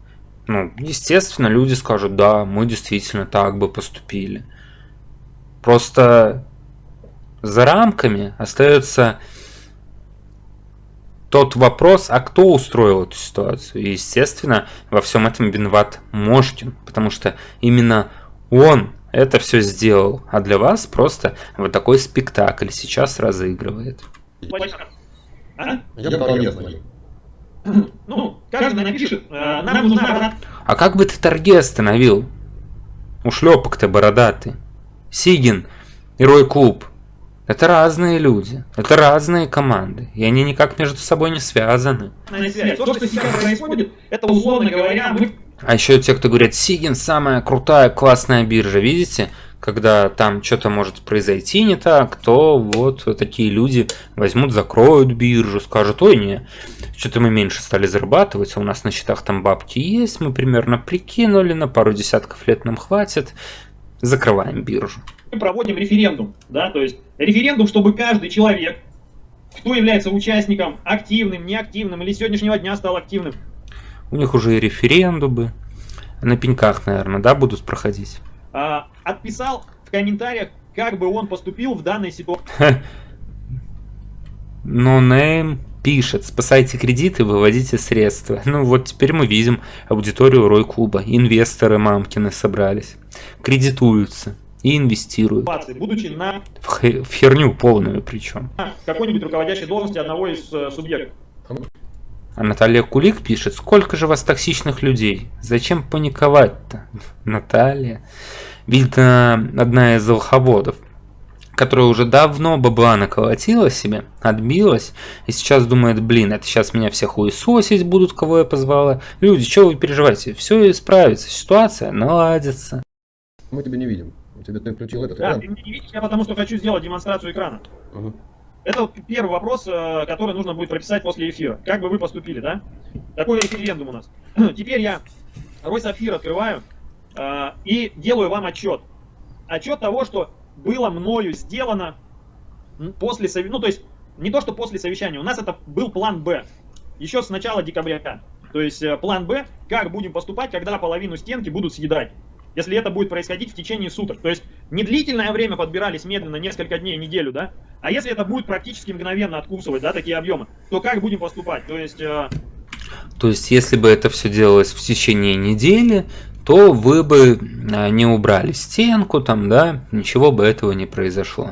Ну, естественно, люди скажут, да, мы действительно так бы поступили. Просто за рамками остается тот вопрос, а кто устроил эту ситуацию. И, естественно, во всем этом виноват Мошкин, потому что именно он это все сделал, а для вас просто вот такой спектакль сейчас разыгрывает. А? Я торги остановил. [clears throat] Ну, каждый напишет, э, нам нужна А как бы ты торги остановил? Ушлепок-то бородатый. Сигин и Рой Клуб. Это разные люди, это разные команды, и они никак между собой не связаны. То, что сейчас происходит, это условно говоря, мы... А еще те, кто говорят, Сигин самая крутая, классная биржа, видите? когда там что-то может произойти не так, то вот такие люди возьмут, закроют биржу, скажут, ой, не, что-то мы меньше стали зарабатывать, а у нас на счетах там бабки есть, мы примерно прикинули, на пару десятков лет нам хватит, закрываем биржу. Мы проводим референдум, да, то есть референдум, чтобы каждый человек, кто является участником, активным, неактивным или с сегодняшнего дня стал активным. У них уже и референдумы на пеньках, наверное, да, будут проходить. А, отписал в комментариях, как бы он поступил в данной ситуации. No [laughs] name пишет, спасайте кредиты, выводите средства. Ну вот теперь мы видим аудиторию Рой Клуба. Инвесторы мамкины собрались, кредитуются и инвестируют. Будучи на... В, в херню полную причем. какой-нибудь руководящей должности одного из э, субъектов. А Наталья Кулик пишет, сколько же вас токсичных людей? Зачем паниковать-то? [laughs] Наталья. Видно, одна из волховодов, которая уже давно бабла наколотила себе, отбилась, и сейчас думает, блин, это сейчас меня всех хуесосить будут, кого я позвала. Люди, что вы переживаете? Все исправится, ситуация наладится. Мы тебя не видим. У тебя ты включил этот да, экран. ты меня не видишь, я потому что хочу сделать демонстрацию экрана. Угу. Это первый вопрос, э, который нужно будет прописать после эфира. Как бы вы поступили, да? Такой референдум у нас. [clears throat] Теперь я Рой Сапфир открываю э, и делаю вам отчет. Отчет того, что было мною сделано после совещания. Ну, то есть, не то, что после совещания. У нас это был план Б. Еще с начала декабря. То есть, э, план Б, как будем поступать, когда половину стенки будут съедать если это будет происходить в течение суток. То есть не длительное время подбирались медленно, несколько дней, неделю, да, а если это будет практически мгновенно откусывать, да, такие объемы, то как будем поступать? То есть... Э... То есть если бы это все делалось в течение недели, то вы бы э, не убрали стенку там, да, ничего бы этого не произошло.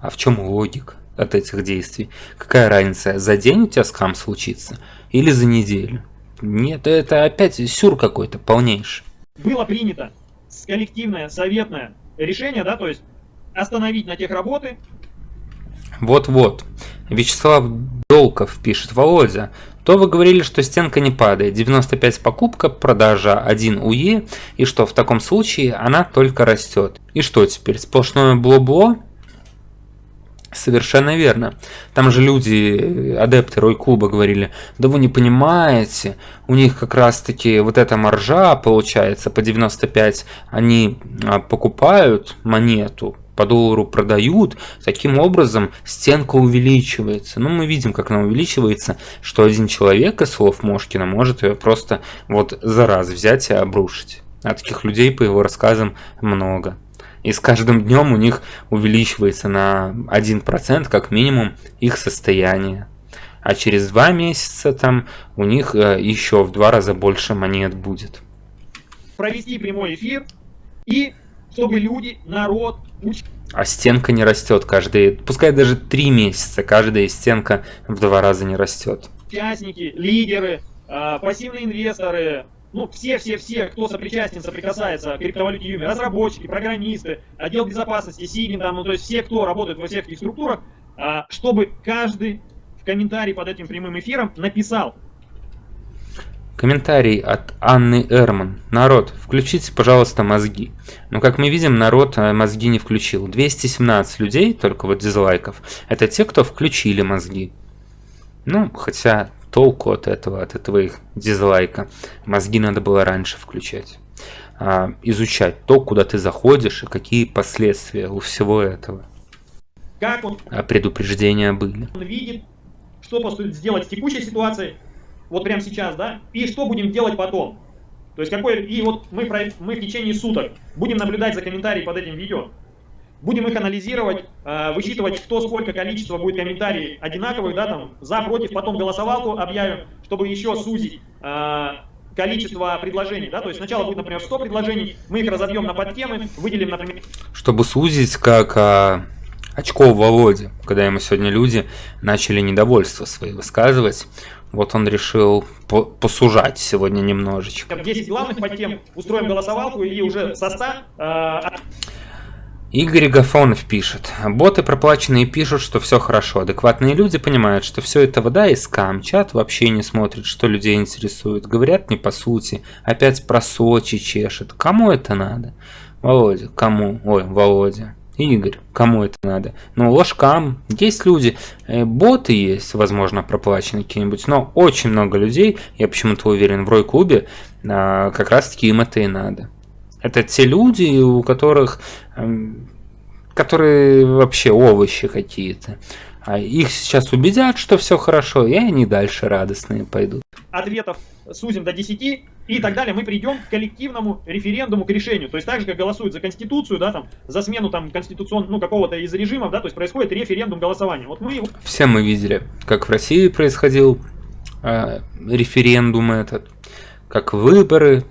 А в чем логика от этих действий? Какая разница, за день у тебя скам случится или за неделю? Нет, это опять сюр какой-то полнейший. Было принято коллективное, советное решение, да, то есть остановить на тех работы. Вот-вот. Вячеслав Долков пишет, Володя, то вы говорили, что стенка не падает, 95 покупка, продажа 1 УЕ, и что в таком случае она только растет. И что теперь, сплошное бло-бло? Совершенно верно. Там же люди, адепты Рой-клуба говорили, да вы не понимаете, у них как раз-таки вот эта маржа получается по 95, они а, покупают монету, по доллару продают, таким образом стенка увеличивается. Ну, мы видим, как она увеличивается, что один человек, из слов Мошкина, может ее просто вот за раз взять и обрушить. А таких людей, по его рассказам, много. И с каждым днем у них увеличивается на 1% как минимум их состояние. А через два месяца там у них э, еще в два раза больше монет будет. Провести прямой эфир и чтобы люди, народ, уч... А стенка не растет каждые, пускай даже три месяца, каждая стенка в два раза не растет. Участники, лидеры, э, пассивные инвесторы, ну, все-все-все, кто сопричастен, соприкасается к криптовалюте Юми, разработчики, программисты, отдел безопасности, СИГИН, там, ну, то есть все, кто работает во всех этих структурах, а, чтобы каждый в комментарии под этим прямым эфиром написал. Комментарий от Анны Эрман. Народ, включите, пожалуйста, мозги. Но, как мы видим, народ э, мозги не включил. 217 людей, только вот дизлайков, это те, кто включили мозги. Ну, хотя толку от этого, от этого их дизлайка. Мозги надо было раньше включать. А, изучать то, куда ты заходишь и какие последствия у всего этого. Как он, а предупреждения были. Он видит, что сделать в текущей ситуации, вот прямо сейчас, да, и что будем делать потом. То есть какой, и вот мы, мы в течение суток будем наблюдать за комментарием под этим видео. будем их анализировать, э, высчитывать, кто сколько количество будет комментариев одинаковых, да, там, за, против, потом голосовалку объявим, чтобы еще сузить э, количество предложений, да, то есть сначала будет, например, 100 предложений, мы их разобьем на подтемы, выделим, например... Чтобы сузить, как а, очков Володе, когда ему сегодня люди начали недовольство свои высказывать, вот он решил по посужать сегодня немножечко. 10 главных подтем, устроим голосовалку и уже со 100... Э, Игорь Гафонов пишет. Боты проплаченные пишут, что все хорошо. Адекватные люди понимают, что все это вода и скам. Чат вообще не смотрит, что людей интересует. Говорят не по сути. Опять про Сочи чешет. Кому это надо? Володя, кому? Ой, Володя. Игорь, кому это надо? Ну, ложкам. Есть люди, э, боты есть, возможно, проплаченные какие-нибудь, но очень много людей, я почему-то уверен, в Рой-клубе, а, как раз-таки им это и надо. Это те люди, у которых, эм, которые вообще овощи какие-то. А их сейчас убедят, что все хорошо, и они дальше радостные пойдут. Ответов сузим до 10 и так далее, мы придем к коллективному референдуму, к решению. То есть так же, как голосуют за Конституцию, да, там, за смену там конституционного, ну, какого-то из режимов, да, то есть происходит референдум голосования. Вот мы его... Все мы видели, как в России происходил э, референдум этот, как выборы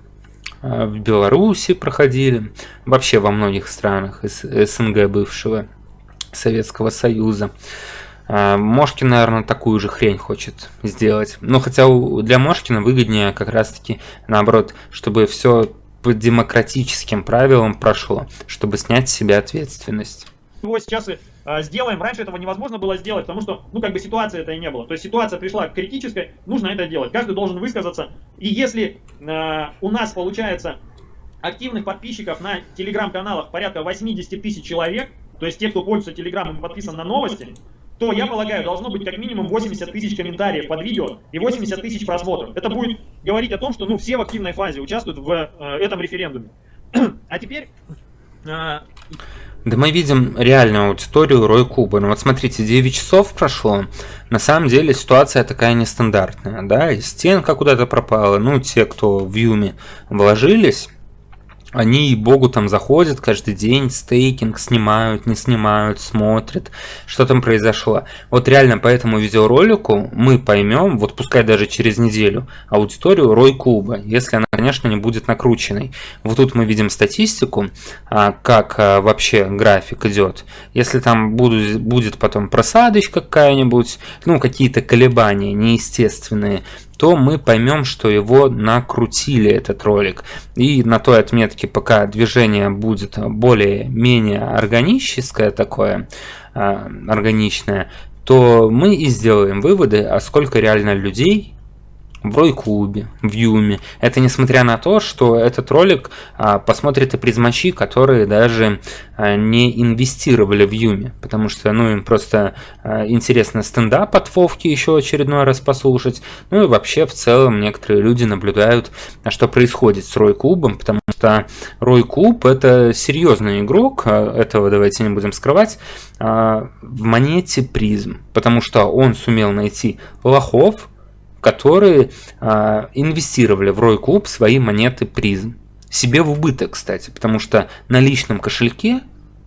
э, в Беларуси проходили, вообще во многих странах из СНГ бывшего Советского Союза. А, Мошкин, наверное, такую же хрень хочет сделать. Но хотя для Мошкина выгоднее как раз-таки наоборот, чтобы все по демократическим правилам прошло, чтобы снять с себя ответственность. Его сейчас и а, сделаем. Раньше этого невозможно было сделать, потому что, ну, как бы ситуации это и не было. То есть ситуация пришла к критической, нужно это делать. Каждый должен высказаться. И если э, у нас получается активных подписчиков на телеграм-каналах порядка 80 тысяч человек, то есть те, кто пользуется телеграмом и подписан на новости, то, я полагаю, должно быть как минимум 80 тысяч комментариев под видео и 80 тысяч просмотров. Это будет говорить о том, что ну, все в активной фазе участвуют в э, этом референдуме. [clears throat] а теперь... Э, да мы видим реальную аудиторию Рой Куба. Ну вот смотрите, 9 часов прошло. На самом деле ситуация такая нестандартная, да, и стенка куда-то пропала. Ну, те, кто в Юме вложились, они богу там заходят каждый день, стейкинг снимают, не снимают, смотрят, что там произошло. Вот реально по этому видеоролику мы поймем, вот пускай даже через неделю, аудиторию Рой Клуба, если она, конечно, не будет накрученной. Вот тут мы видим статистику, а, как а, вообще график идет. Если там будут, будет потом просадочка какая-нибудь, ну какие-то колебания неестественные, то мы поймем, что его накрутили этот ролик. И на той отметке, пока движение будет более-менее органическое такое, а, органичное, то мы и сделаем выводы, а сколько реально людей в Рой-клубе, в Юме. Это несмотря на то, что этот ролик а, посмотрят и призмачи, которые даже а, не инвестировали в Юме, потому что ну, им просто а, интересно стендап от Вовки еще очередной раз послушать. Ну и вообще в целом некоторые люди наблюдают, а что происходит с Рой-клубом, потому что Рой-клуб это серьезный игрок, а, этого давайте не будем скрывать, а, в монете призм, потому что он сумел найти лохов, которые э, инвестировали в Рой Клуб свои монеты призм. Себе в убыток, кстати, потому что на личном кошельке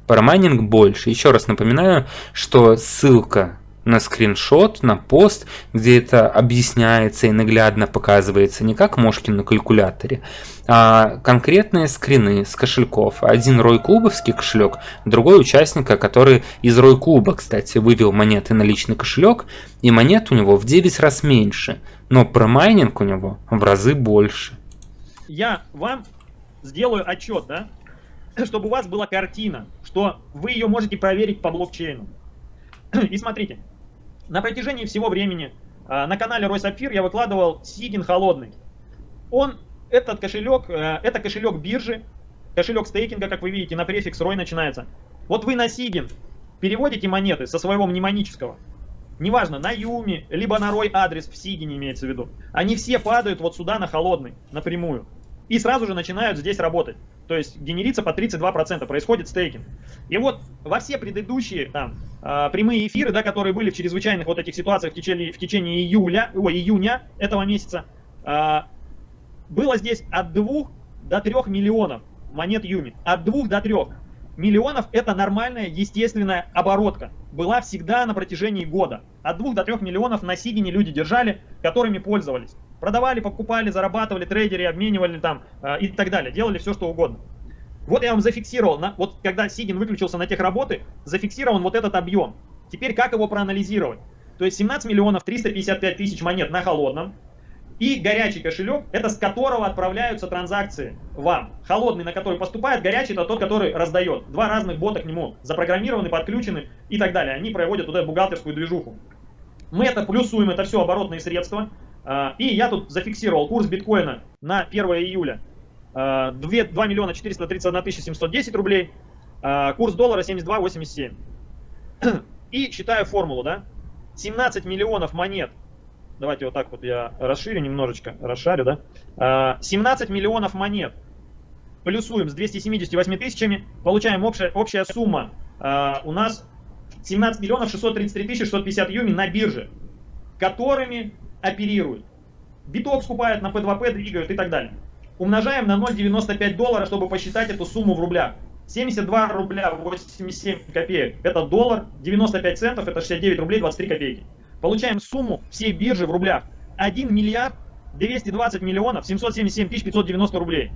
парамайнинг больше. Еще раз напоминаю, что ссылка на скриншот, на пост, где это объясняется и наглядно показывается не как Мошкин на калькуляторе, а конкретные скрины с кошельков. Один Рой Клубовский кошелек, другой участника, который из Рой Клуба, кстати, вывел монеты на личный кошелек, и монет у него в 9 раз меньше, но промайнинг у него в разы больше. Я вам сделаю отчет, да, [clears throat] чтобы у вас была картина, что вы ее можете проверить по блокчейну. [clears throat] И смотрите, на протяжении всего времени а, на канале Рой Сапфир я выкладывал Сигин холодный. Он, этот кошелек, э, это кошелек биржи, кошелек стейкинга, как вы видите, на префикс Рой начинается. Вот вы на Сигин переводите монеты со своего мнемонического, неважно, на Юми, либо на Рой адрес в Сигине имеется в виду. Они все падают вот сюда на холодный, напрямую. И сразу же начинают здесь работать. То есть генерится по 32%, происходит стейкинг. И вот во все предыдущие там, э, прямые эфиры, да, которые были в чрезвычайных вот этих ситуациях в течение, в течение июля, ой, июня этого месяца, э, было здесь от 2 до 3 миллионов монет Юми. От 2 до 3. миллионов это нормальная естественная оборотка. Была всегда на протяжении года. От 2 до 3 миллионов на Сигине люди держали, которыми пользовались. Продавали, покупали, зарабатывали, трейдеры обменивали там э, и так далее. Делали все, что угодно. Вот я вам зафиксировал, на, вот когда Сигин выключился на тех работы, зафиксирован вот этот объем. Теперь как его проанализировать? То есть 17 миллионов 355 тысяч монет на холодном, и горячий кошелек, это с которого отправляются транзакции вам. Холодный, на который поступает, горячий, это тот, который раздает. Два разных бота к нему, запрограммированы, подключены и так далее. Они проводят туда бухгалтерскую движуху. Мы это плюсуем, это все оборотные средства. А, и я тут зафиксировал курс биткоина на 1 июля. 2, 2 миллиона 431 тысяча 710 рублей. А, курс доллара 72,87. И считаю формулу, да? 17 миллионов монет Давайте вот так вот я расширю немножечко, расшарю, да. 17 а, миллионов монет плюсуем с 278 тысячами, получаем общая, общая сумма а, у нас 17 миллионов 633 тысячи 650 юми на бирже, которыми оперируют. Биток скупают на P2P, двигают и так далее. Умножаем на 0,95 доллара, чтобы посчитать эту сумму в рублях. 72 рубля 87 копеек это доллар, 95 центов это 69 рублей 23 копейки. Получаем сумму всей биржи в рублях. 1 миллиард 220 миллионов 777 тысяч 590 рублей.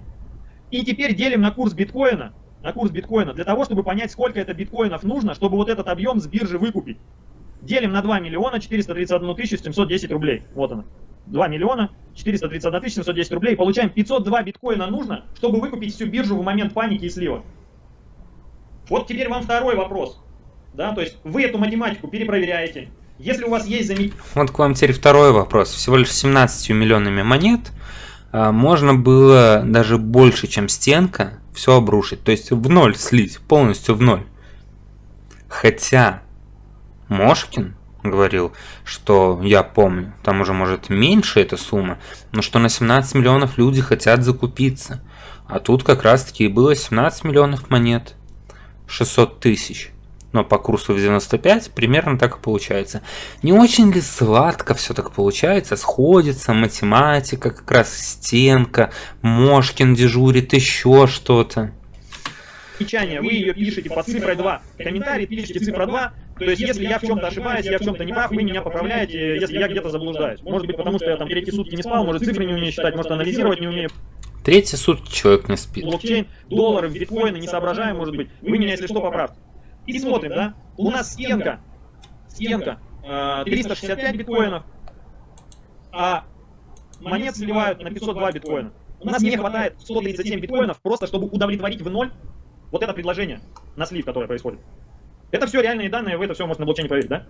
И теперь делим на курс биткоина, на курс биткоина, для того, чтобы понять, сколько это биткоинов нужно, чтобы вот этот объем с биржи выкупить. Делим на 2 миллиона 431 тысячу 710 рублей. Вот она. 2 миллиона 431 тысяча 710 рублей. Получаем 502 биткоина нужно, чтобы выкупить всю биржу в момент паники и слива. Вот теперь вам второй вопрос. Да, то есть вы эту математику перепроверяете, если у вас есть замечание... Вот к вам теперь второй вопрос. Всего лишь 17 миллионами монет а, можно было даже больше, чем стенка, все обрушить. То есть в ноль слить, полностью в ноль. Хотя Мошкин говорил, что я помню, там уже может меньше эта сумма, но что на 17 миллионов люди хотят закупиться. А тут как раз таки было 17 миллионов монет. 600 тысяч но по курсу в 95 примерно так и получается. Не очень ли сладко все так получается? Сходится математика, как раз стенка, Мошкин дежурит, еще что-то. Замечание, вы ее пишете под цифрой 2. Комментарий пишите цифра 2. То есть, если я в чем-то ошибаюсь, я в чем-то не прав, вы меня поправляете, если я где-то заблуждаюсь. Может быть, потому что я там третьи сутки не спал, может цифры не умею считать, может анализировать не умею. Третьи сутки человек не спит. Блокчейн, доллары, биткоины, не соображаем, может быть. Вы меня, если что, поправьте. И смотрим, да, у нас стенка, стенка, 365 э, биткоинов, а монет сливают на 502 биткоина. У нас не хватает 137 биткоинов просто, чтобы удовлетворить в ноль вот это предложение на слив, которое происходит. Это все реальные данные, вы это все можете на блокчейне проверить, да?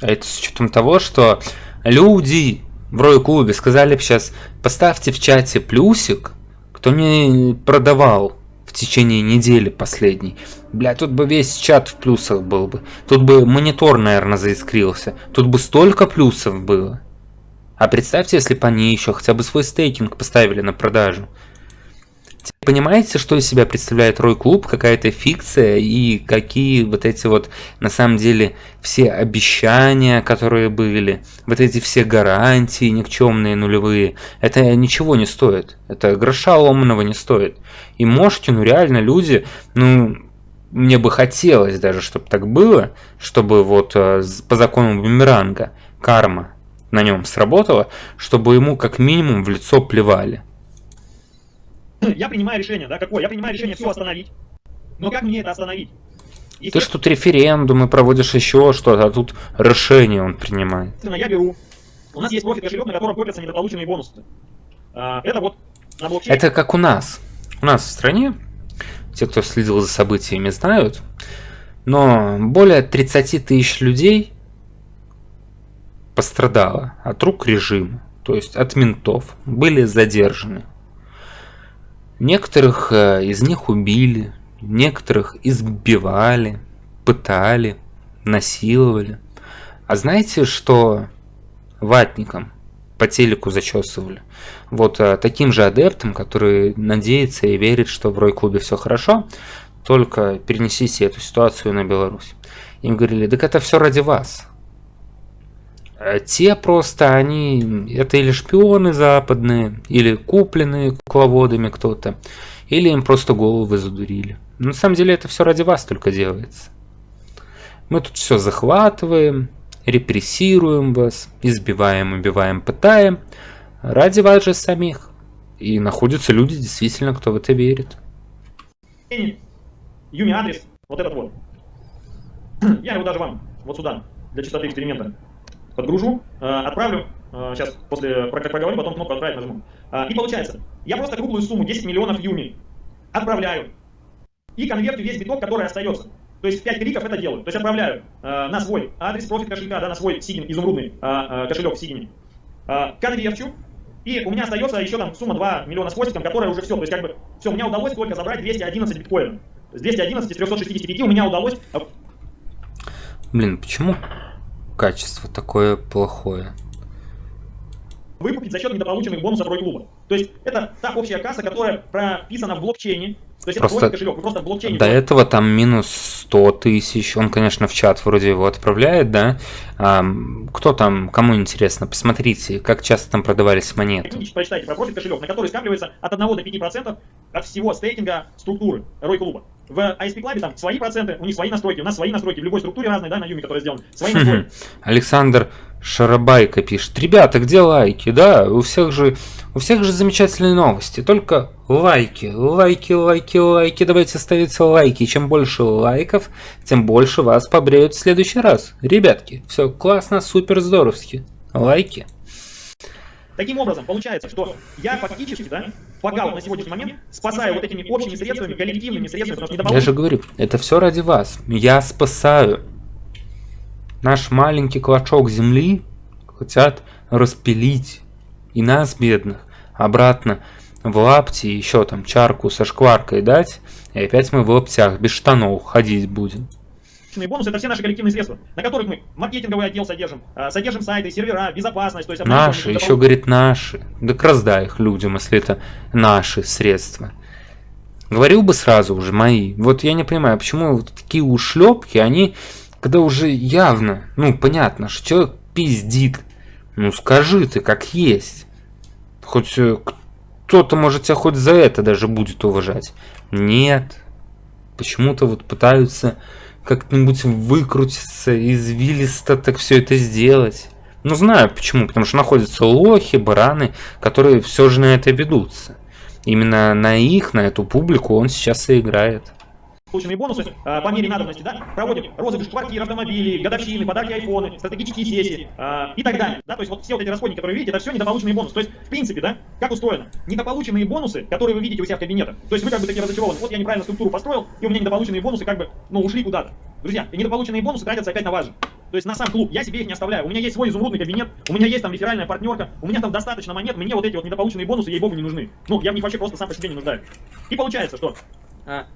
А это с учетом того, что люди в Рой клубе сказали бы сейчас, поставьте в чате плюсик, кто не продавал в течение недели последней. Бля, тут бы весь чат в плюсах был бы. Тут бы монитор, наверное, заискрился. Тут бы столько плюсов было. А представьте, если бы они еще хотя бы свой стейкинг поставили на продажу. Понимаете, что из себя представляет Рой Клуб, какая-то фикция и какие вот эти вот, на самом деле, все обещания, которые были, вот эти все гарантии никчемные, нулевые, это ничего не стоит, это гроша ломаного не стоит. И Мошкину реально люди, ну, мне бы хотелось даже, чтобы так было, чтобы вот э, по закону бумеранга карма на нем сработала, чтобы ему как минимум в лицо плевали. [clears throat] Я принимаю решение, да, какое? Я принимаю решение все остановить. Но как мне это остановить? Если... Ты ж тут референдумы проводишь еще что-то, а тут решение он принимает. Я беру. У нас есть профит кошелек, на котором копятся недополученные бонусы. А, это вот на блокчейне. Это как у нас. У нас в стране те, кто следил за событиями, знают. Но более 30 тысяч людей пострадало от рук режима, то есть от ментов, были задержаны. Некоторых э, из них убили, некоторых избивали, пытали, насиловали. А знаете, что ватникам по телеку зачесывали. Вот а, таким же адептам, который надеется и верит, что в Рой-клубе все хорошо, только перенесите эту ситуацию на Беларусь. Им говорили, так это все ради вас. А те просто, они, это или шпионы западные, или купленные кукловодами кто-то, или им просто головы задурили. На самом деле это все ради вас только делается. Мы тут все захватываем, репрессируем вас, избиваем, убиваем, пытаем. Ради вас же самих. И находятся люди, действительно, кто в это верит. Юми адрес, вот этот вот. [clears throat] Я его даже вам, вот сюда, для чистоты эксперимента, подгружу, э, отправлю. Э, сейчас после как проговорю, потом кнопку отправить нажму. Э, и получается, я просто круглую сумму 10 миллионов юми отправляю и конвертю весь биток, который остается. То есть 5 кликов это делаю. То есть отправляю на свой адрес профит кошелька, да, на свой Сигин, изумрудный кошелек в Сигине. Э, конверчу. И у меня остается еще там сумма 2 миллиона с хвостиком, которая уже все. То есть как бы все, меня удалось только забрать 211 биткоинов. С 211 из 365 у меня удалось... Блин, почему качество такое плохое? Выкупить за счет недополученных бонусов Рой Клуба. То есть это та общая касса, которая прописана в блокчейне, то есть просто кошелек, вы просто в блокчейне. До этого там минус 100 тысяч, он, конечно, в чат вроде его отправляет, да? А, кто там, кому интересно, посмотрите, как часто там продавались монеты. Почитайте про профит кошелек, на который скапливается от 1 до 5% от всего стейкинга структуры Рой Клуба. В ISP Club там свои проценты, у них свои настройки, у нас свои настройки, в любой структуре разные, да, на Юме, который сделан, свои [laughs] настройки. Александр Шарабайка пишет. Ребята, где лайки? Да, у всех же, у всех же замечательные новости. Только лайки, лайки, лайки, лайки. Давайте ставить лайки. Чем больше лайков, тем больше вас побреют в следующий раз. Ребятки, все классно, супер, здоровски. Лайки. Таким образом, получается, что я фактически, да, вот на сегодняшний момент спасаю вот этими общими средствами, коллективными средствами, потому что не Я же говорю, это все ради вас. Я спасаю. Наш маленький клочок земли хотят распилить и нас, бедных, обратно в лапти еще там чарку со шкваркой дать, и опять мы в лаптях без штанов ходить будем. Бонусы это все наши коллективные средства, на которых мы маркетинговый отдел содержим, а, содержим сайты, сервера, безопасность. То есть наши, еще того... говорит наши. Так раздай их людям, если это наши средства. Говорил бы сразу уже мои. Вот я не понимаю, почему вот такие ушлепки, они когда уже явно, ну, понятно, что человек пиздит. Ну, скажи ты, как есть. Хоть э, кто-то, может, тебя хоть за это даже будет уважать. Нет. Почему-то вот пытаются как-нибудь выкрутиться, извилисто так все это сделать. Ну, знаю почему. Потому что находятся лохи, бараны, которые все же на это ведутся. Именно на их, на эту публику он сейчас и играет полученные бонусы э, по мере надобности, да, проводим розыгрыш квартир, автомобилей, годовщины, подарки айфоны, стратегические сессии э, и так далее. Да, то есть вот все вот эти расходники, которые вы видите, это все недополученные бонусы. То есть, в принципе, да, как устроено? Недополученные бонусы, которые вы видите у себя в кабинетах. То есть вы как бы такие разочарованы. Вот я неправильно структуру построил, и у меня недополученные бонусы как бы, ну, ушли куда-то. Друзья, и недополученные бонусы тратятся опять на вас же. То есть на сам клуб, я себе их не оставляю. У меня есть свой изумрудный кабинет, у меня есть там реферальная партнерка, у меня там достаточно монет, мне вот эти вот недополученные бонусы, ей-богу, не нужны. Ну, я в них вообще просто сам по себе не нуждаюсь. И получается, что а,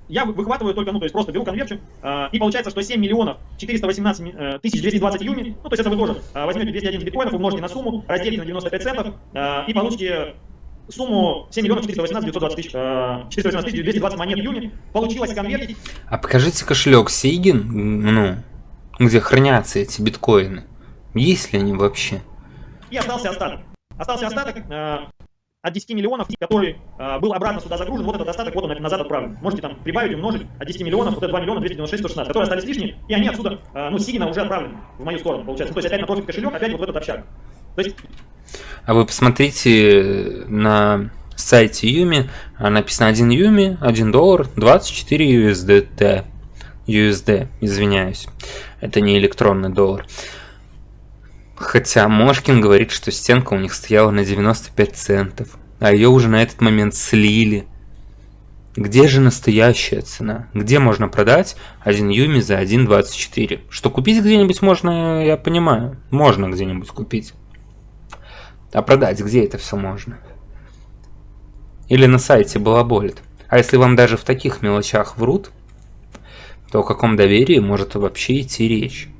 я выхватываю только, ну, то есть просто беру конверчу, а, и получается, что 7 миллионов 418 э, тысяч 220 юми, ну, то есть это вы тоже а, возьмете 211 биткоинов, умножите на сумму, разделите на 95 центов, и получите сумму 7 миллионов 418 920 тысяч, 418 тысяч 220 монет юми. Получилось конвертить. А покажите кошелек Сейгин, ну, где хранятся эти биткоины. Есть ли они вообще? И остался остаток. Остался остаток, от 10 миллионов, который э, был обратно сюда загружен, вот этот остаток, вот он назад отправлен. Можете там прибавить, умножить от 10 миллионов, вот это 2 миллиона 296 116, которые остались лишние, и они отсюда, э, ну, сильно уже отправлены в мою сторону, получается. Ну, то есть опять на профит кошелек, опять вот в этот общак. То есть... А вы посмотрите на сайте Юми, написано 1 Юми, 1 доллар, 24 USDT. USD, извиняюсь. Это не электронный доллар. Хотя Мошкин говорит, что стенка у них стояла на 95 центов, а ее уже на этот момент слили. Где же настоящая цена? Где можно продать один Юми за 1.24? Что купить где-нибудь можно, я понимаю. Можно где-нибудь купить. А продать где это все можно? Или на сайте балаболит. А если вам даже в таких мелочах врут, то о каком доверии может вообще идти речь?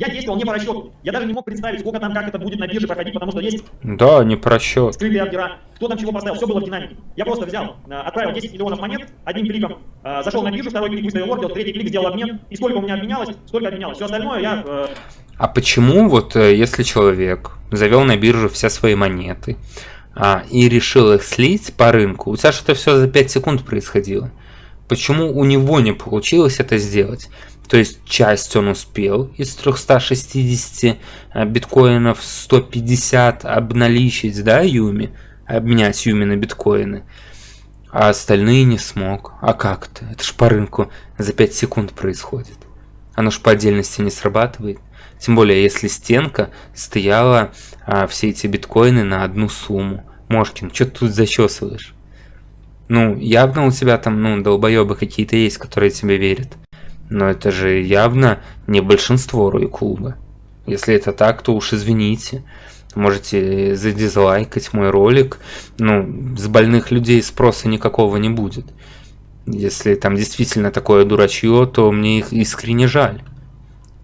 Я действовал не по расчету. Я даже не мог представить, сколько там, как это будет на бирже проходить, потому что есть... Да, не по расчету. Скрытые ордера. Кто там чего поставил, все было в динамике. Я просто взял, э, отправил 10 миллионов монет одним кликом, э, зашел на биржу, второй клик выставил ордер, третий клик сделал обмен, и сколько у меня обменялось, столько обменялось. Все остальное я... Э, а почему вот если человек завел на биржу все свои монеты, а, и решил их слить по рынку, у тебя что-то все за 5 секунд происходило. Почему у него не получилось это сделать? То есть часть он успел из 360 а, биткоинов 150 обналичить, да, Юми? Обменять Юми на биткоины. А остальные не смог. А как то Это ж по рынку за 5 секунд происходит. Оно ж по отдельности не срабатывает. Тем более, если стенка стояла а, все эти биткоины на одну сумму. Мошкин, что ты тут зачесываешь? Ну, явно у тебя там, ну, долбоебы какие-то есть, которые тебе верят. Но это же явно не большинство Рой-клуба. Если это так, то уж извините. Можете задизлайкать мой ролик. Ну, с больных людей спроса никакого не будет. Если там действительно такое дурачье, то мне их искренне жаль.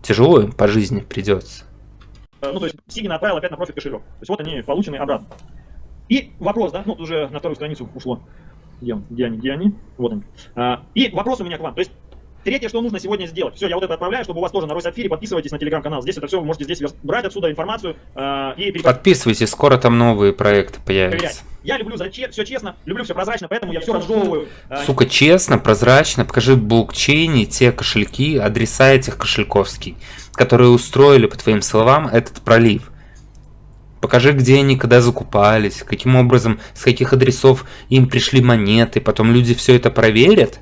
Тяжело им по жизни придется. Ну, то есть Сигин отправил опять на профит кошелек. То есть вот они получены обратно. И вопрос, да, ну, уже на вторую страницу ушло. Где, где они, где они? Вот они. А, и вопрос у меня к вам. То есть Третье, что нужно сегодня сделать. Все, я вот это отправляю, чтобы у вас тоже на Росапфире. Подписывайтесь на телеграм-канал. Здесь это все, вы можете здесь брать отсюда информацию э, и. Подписывайтесь, скоро там новые проекты появятся. Проверять. Я люблю за че все честно, люблю все прозрачно, поэтому я все разжевываю. Э, Сука, честно, прозрачно, покажи в блокчейне те кошельки, адреса этих кошельковских, которые устроили, по твоим словам, этот пролив. Покажи, где они когда закупались, каким образом, с каких адресов им пришли монеты, потом люди все это проверят,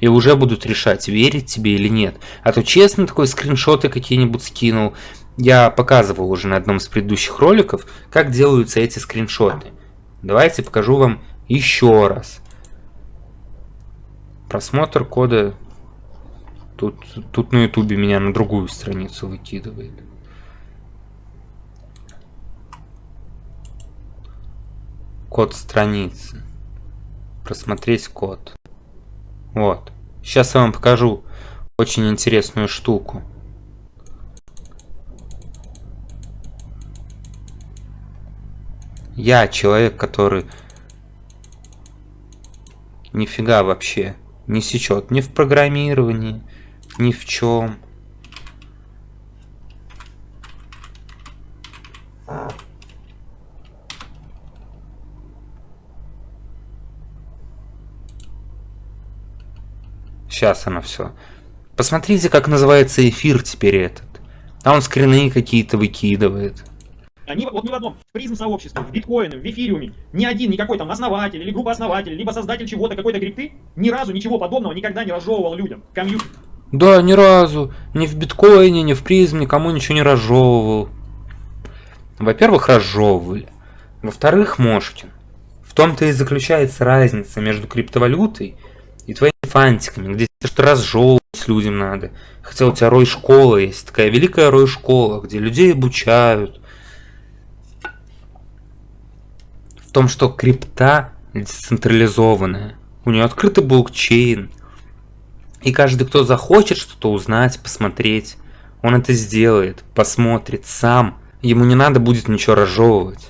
и уже будут решать, верить тебе или нет. А то честно такой скриншоты какие-нибудь скинул. Я показывал уже на одном из предыдущих роликов, как делаются эти скриншоты. Давайте покажу вам еще раз. Просмотр кода. Тут, тут на ютубе меня на другую страницу выкидывает. Код страницы. Просмотреть код. Вот. Сейчас я вам покажу очень интересную штуку. Я человек, который нифига вообще не сечет ни в программировании, ни в чем. Сейчас оно все. Посмотрите, как называется эфир теперь этот. А он скрины какие-то выкидывает. Они вот ни в одном, в призм сообществе, в биткоине, в эфириуме, ни один, никакой там основатель или группа основателей, либо создатель чего-то, какой-то крипты, ни разу ничего подобного никогда не разжевывал людям, комьюнити. Да, ни разу. Ни в биткоине, ни в призм никому ничего не разжевывал. Во-первых, разжевывали. Во-вторых, Мошкин. В том-то и заключается разница между криптовалютой и твоими фантиками, где что разжевывать людям надо. Хотя у тебя рой-школа есть, такая великая рой-школа, где людей обучают. В том, что крипта децентрализованная. У нее открытый блокчейн. И каждый, кто захочет что-то узнать, посмотреть, он это сделает, посмотрит сам. Ему не надо будет ничего разжевывать.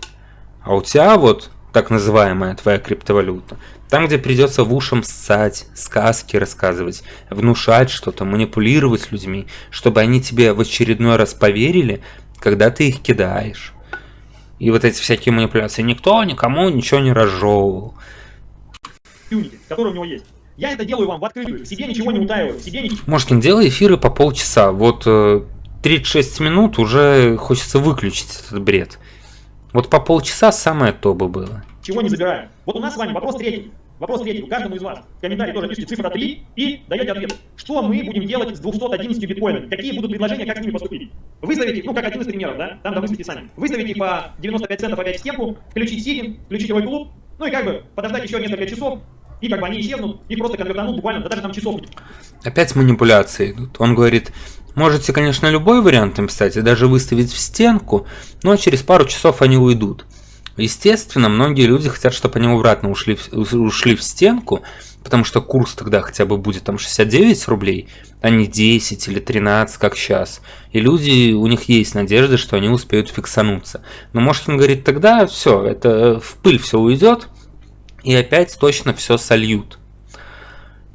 А у тебя вот так называемая твоя криптовалюта, там, где придется в ушам ссать, сказки рассказывать, внушать что-то, манипулировать людьми, чтобы они тебе в очередной раз поверили, когда ты их кидаешь. И вот эти всякие манипуляции. Никто никому ничего не разжевывал. Который у него есть. Я это делаю вам в открытую, себе ничего не утаиваю, себе ничего... Мошкин, делай эфиры по полчаса. Вот 36 э, минут уже хочется выключить этот бред. Вот по полчаса самое то бы было. Чего не забираем. Вот у нас с вами вопрос третий. Вопрос третий. Каждому из вас в комментарии тоже пишите цифра 3 и даете ответ. Что мы будем делать с 211 биткоинами? Какие будут предложения, как с ними поступить? Выставить, ну как один из примеров, да? Там да выставите сами. Выставить их по 95 центов опять в стенку, включить сигин, включить его клуб, ну и как бы подождать еще несколько часов, и как бы они исчезнут, и просто конвертанут буквально, да даже там часов. Опять манипуляции идут. Он говорит, можете, конечно, любой вариант им, кстати, даже выставить в стенку, но через пару часов они уйдут. Естественно, многие люди хотят, чтобы они обратно ушли, ушли в стенку, потому что курс тогда хотя бы будет там 69 рублей, а не 10 или 13, как сейчас. И люди, у них есть надежда, что они успеют фиксануться. Но может он говорит, тогда все, это в пыль все уйдет, и опять точно все сольют.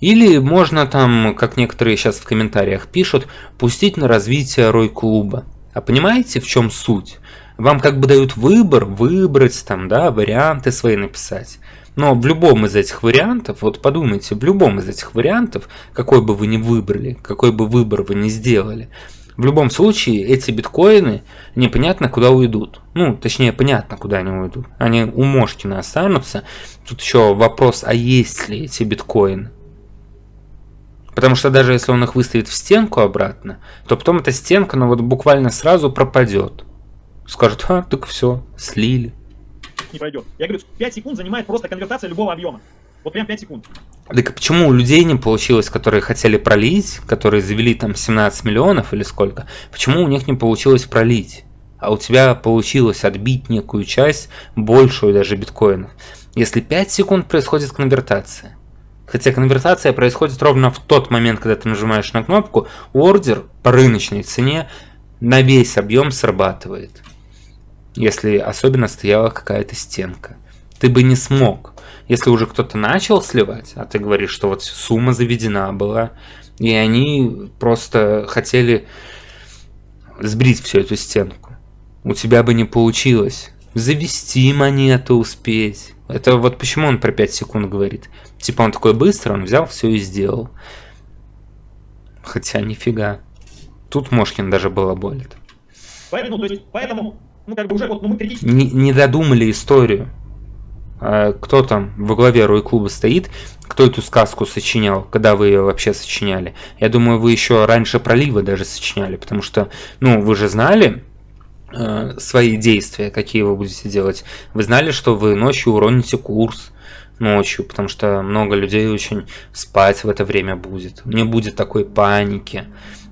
Или можно там, как некоторые сейчас в комментариях пишут, пустить на развитие рой-клуба. А понимаете, в чем суть? Вам как бы дают выбор, выбрать там, да, варианты свои написать. Но в любом из этих вариантов, вот подумайте, в любом из этих вариантов, какой бы вы ни выбрали, какой бы выбор вы ни сделали, в любом случае эти биткоины непонятно куда уйдут. Ну, точнее, понятно, куда они уйдут. Они у Мошкина останутся. Тут еще вопрос, а есть ли эти биткоины? Потому что даже если он их выставит в стенку обратно, то потом эта стенка, ну вот буквально сразу пропадет. Скажут, а, так все, слили. Не пройдет. Я говорю, 5 секунд занимает просто конвертация любого объема. Вот прям 5 секунд. Так почему у людей не получилось, которые хотели пролить, которые завели там 17 миллионов или сколько, почему у них не получилось пролить? А у тебя получилось отбить некую часть, большую даже биткоинов. Если 5 секунд происходит конвертация, Хотя конвертация происходит ровно в тот момент, когда ты нажимаешь на кнопку, ордер по рыночной цене на весь объем срабатывает. Если особенно стояла какая-то стенка. Ты бы не смог. Если уже кто-то начал сливать, а ты говоришь, что вот сумма заведена была, и они просто хотели сбрить всю эту стенку. У тебя бы не получилось. Завести монету успеть. Это вот почему он про 5 секунд говорит. Типа он такой быстро, он взял все и сделал. Хотя нифига. Тут Мошкин даже было болит. Поэтому, то есть, поэтому, ну как бы уже вот, ну мы критически... Не, не додумали историю. А кто там во главе Рой клуба стоит, кто эту сказку сочинял, когда вы ее вообще сочиняли. Я думаю, вы еще раньше пролива даже сочиняли, потому что, ну, вы же знали э, свои действия, какие вы будете делать. Вы знали, что вы ночью уроните курс, ночью, потому что много людей очень спать в это время будет. Не будет такой паники.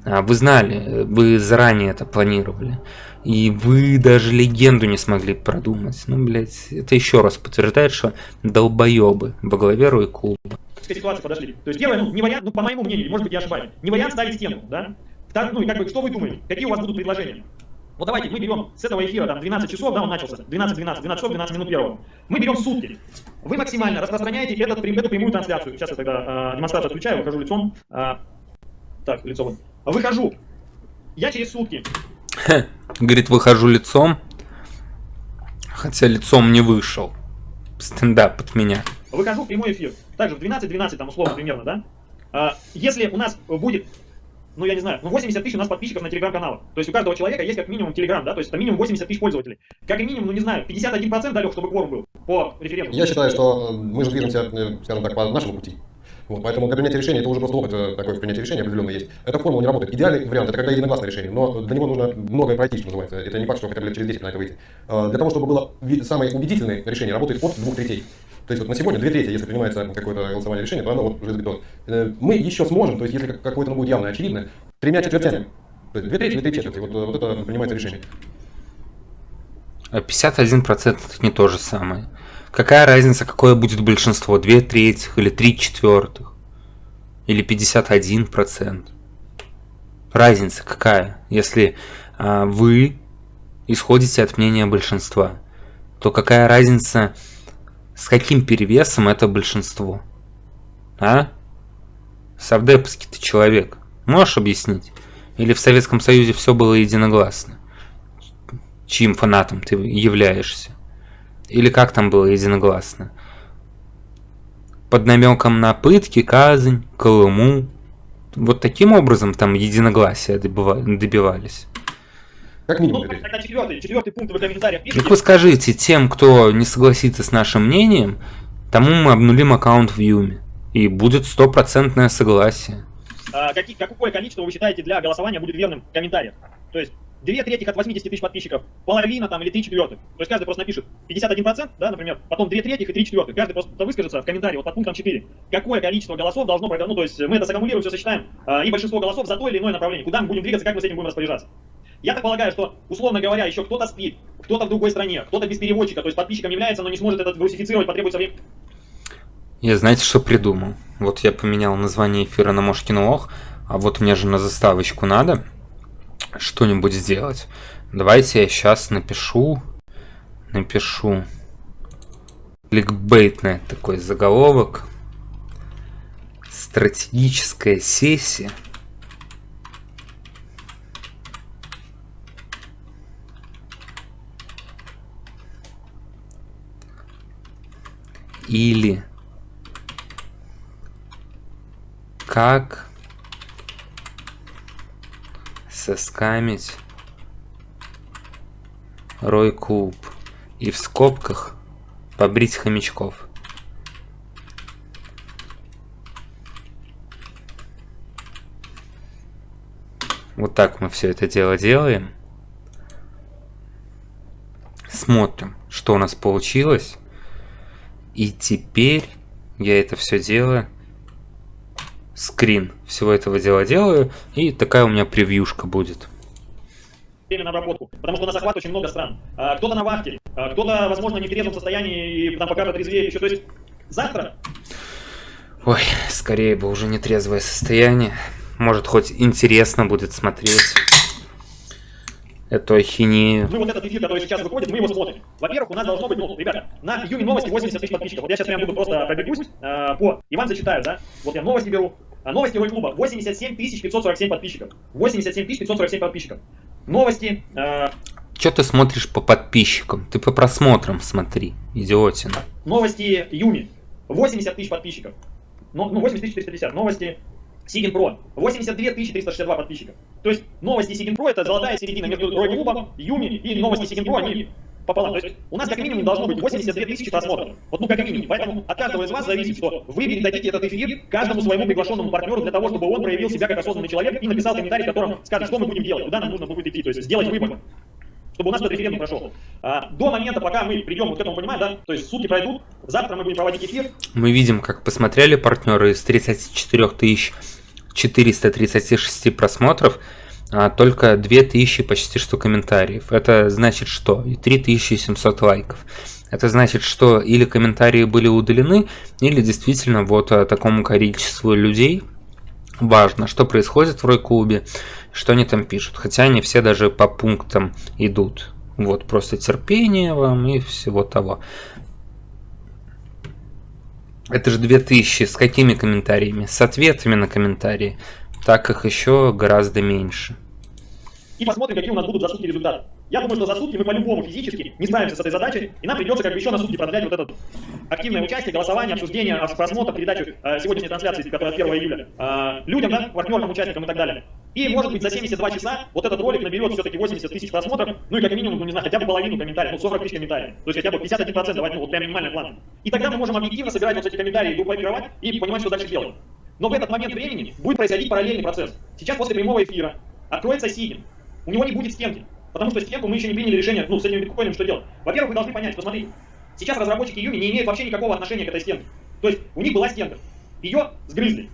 А вы знали, вы заранее это планировали. И вы даже легенду не смогли продумать. Ну, блядь, это еще раз подтверждает, что долбоебы во главе Рой клуба. К ситуации подошли. То есть первое, ну, не вариант, ну, по моему мнению, может быть, я ошибаюсь, не вариант ставить стену, да? Так, ну, и как бы, что вы думаете? Какие у вас будут предложения? Вот давайте мы берем с этого эфира, там 12 часов, да, он начался, 12, 12, 12 часов, 12 минут первого. Мы берем сутки. Вы максимально распространяете этот, эту прямую трансляцию. Сейчас я тогда э, демонстрацию отключаю, выхожу лицом. Э, так, вон. Выхожу. Я через сутки. [laughs] Говорит, выхожу лицом. Хотя лицом не вышел. Стендап от меня. Выхожу в прямой эфир. Также в 12-12, там условно примерно, да? А, если у нас будет ну я не знаю, ну 80 тысяч у нас подписчиков на телеграм-каналах. То есть у каждого человека есть как минимум телеграм, да, то есть это минимум 80 тысяч пользователей. Как и минимум, ну не знаю, 51% далек, чтобы кворум был по референдуму. Я считаю, что э, мы же движемся, э, скажем так, по нашему пути. Вот, поэтому для принятия решения это уже просто опыт э, такой в решения определенно есть. Эта формула не работает. Идеальный вариант это когда единогласное решение, но для него нужно многое пройти, что называется. Это не факт, что хотя бы лет через 10 на это выйти. Для того, чтобы было самое убедительное решение, работает от двух третей. То есть вот на сегодня две трети, если принимается какое-то голосование решение, то оно вот уже сбито. Мы еще сможем, то есть если какое-то будет явно очевидно, тремя четвертями. То есть две трети или три четверти. Вот, вот это принимается решение. А 51% это не то же самое. Какая разница, какое будет большинство? Две трети или три четвертых? Или 51%? Разница какая? Если а, вы исходите от мнения большинства, то какая разница, с каким перевесом это большинство? А? Савдеповский ты человек. Можешь объяснить? Или в Советском Союзе все было единогласно? Чьим фанатом ты являешься? Или как там было единогласно? Под намеком на пытки, казнь, Колыму. Вот таким образом там единогласия добивались. Как минимум. Ну, тогда четвертый, четвертый пункт в комментариях пишите. Так вы скажите, тем, кто не согласится с нашим мнением, тому мы обнулим аккаунт в Юме. И будет стопроцентное согласие. А, какие, какое количество вы считаете для голосования будет верным в комментариях? То есть две трети от 80 тысяч подписчиков, половина там или три четвертых. То есть каждый просто напишет 51%, да, например, потом две трети и три четвертых. Каждый просто выскажется в комментарии вот под пунктом 4. Какое количество голосов должно пройти, ну то есть мы это саккумулируем, все сочетаем, а, и большинство голосов за то или иное направление. Куда мы будем двигаться, как мы с этим будем распоряжаться. Я так полагаю, что, условно говоря, еще кто-то спит, кто-то в другой стране, кто-то без переводчика, то есть подписчиком является, но не сможет этот русифицировать, потребуется время. Я знаете, что придумал? Вот я поменял название эфира на Мошкин Ох, а вот мне же на заставочку надо что-нибудь сделать. Давайте я сейчас напишу, напишу кликбейтный такой заголовок. Стратегическая сессия. Или как соскамить Рой Куб и в скобках побрить хомячков. Вот так мы все это дело делаем. Смотрим, что у нас получилось. И теперь я это все дело скрин всего этого дела делаю, и такая у меня превьюшка будет. Время на обработку, потому что у нас охват очень много стран. А, кто-то на вахте, а, кто-то, возможно, не в трезвом состоянии, и там пока протрезвеет еще. То есть завтра... Ой, скорее бы уже не трезвое состояние. Может, хоть интересно будет смотреть эту ахинею. Мы вот этот эфир, который сейчас выходит, мы его смотрим. Во-первых, у нас должно быть, ну, ребята, на Юми новости 80 тысяч подписчиков. Вот я сейчас прям буду просто пробегусь э, по... Иван зачитаю, да? Вот я новости беру. Новости Рой клуба 87 547 подписчиков. 87 547 подписчиков. Новости... Э, Че ты смотришь по подписчикам? Ты по просмотрам смотри, идиотина. Новости Юми. 80 тысяч подписчиков. Ну, 80 450. Новости Сигин Про. 82 362 подписчика. То есть новости Сигин Про это золотая середина между Рой Клубом, Юми и новости Сигин Про, они пополам. То есть у нас как минимум должно быть 82 тысячи просмотров. Вот ну как минимум. Поэтому от каждого из вас зависит, что вы передадите этот эфир каждому своему приглашенному партнеру для того, чтобы он проявил себя как осознанный человек и написал комментарий, в котором скажет, что мы будем делать, куда нам нужно будет идти. То есть сделать выбор чтобы у нас этот референдум прошел. А, до момента, пока мы придем вот к этому понимать, да, то есть сутки пройдут, завтра мы будем проводить эфир. Мы видим, как посмотрели партнеры из 34 тысяч 436 просмотров, а только 2000 почти что комментариев. Это значит что? И 3700 лайков. Это значит, что или комментарии были удалены, или действительно вот а, такому количеству людей важно, что происходит в Рой-клубе, что они там пишут. Хотя они все даже по пунктам идут. Вот, просто терпение вам и всего того. Это же 2000 с какими комментариями? С ответами на комментарии. Так их еще гораздо меньше. И посмотрим, какие у нас будут за сутки результаты. Я думаю, что за сутки мы по-любому физически не справимся с этой задачей, и нам придется как бы еще на сутки продлять вот это активное участие, голосование, обсуждение, просмотр, передачу э, сегодняшней трансляции, которая 1 июля, э, людям, да, партнерам, участникам и так далее. И, может быть, за 72 часа вот этот ролик наберет все-таки 80 тысяч просмотров, ну и как минимум, ну не знаю, хотя бы половину комментариев, ну 40 тысяч комментариев, то есть хотя бы 51% давать, ну вот прям минимальный план. И тогда мы можем объективно собирать вот эти комментарии, группировать и понимать, что дальше делать. Но в этот момент времени будет происходить параллельный процесс. Сейчас после прямого эфира откроется Сигин, у него не будет стенки. Потому что стенку мы еще не приняли решение, ну, с этим биткоином что делать. Во-первых, вы должны понять, что сейчас разработчики Юми не имеют вообще никакого отношения к этой стенке. То есть у них была стенка, ее сгрызли.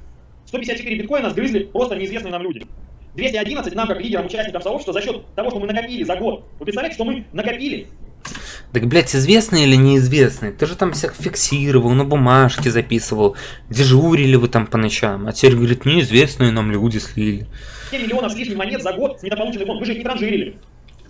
154 биткоина сгрызли просто неизвестные нам люди. 211 нам, как лидерам, участникам сообщества, за счет того, что мы накопили за год. Вы представляете, что мы накопили так, блядь, известный или неизвестный? Ты же там всех фиксировал, на бумажке записывал, дежурили вы там по ночам. А теперь, говорит, неизвестные нам люди слили. 7 миллионов с лишним монет за год с недополученный фонд. Вы же их не транжирили.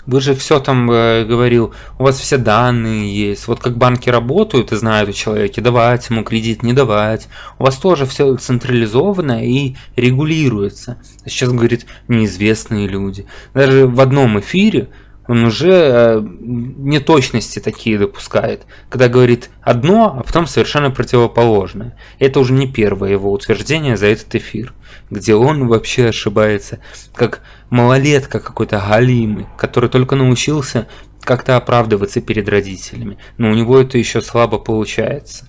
Вы же все там э, говорил, у вас все данные есть. Вот как банки работают и знают о человеке, давать ему кредит, не давать. У вас тоже все централизовано и регулируется. А сейчас говорит неизвестные люди. Даже в одном эфире он уже э, неточности такие допускает, когда говорит одно, а потом совершенно противоположное. Это уже не первое его утверждение за этот эфир, где он вообще ошибается, как малолетка какой-то галимый, который только научился как-то оправдываться перед родителями, но у него это еще слабо получается.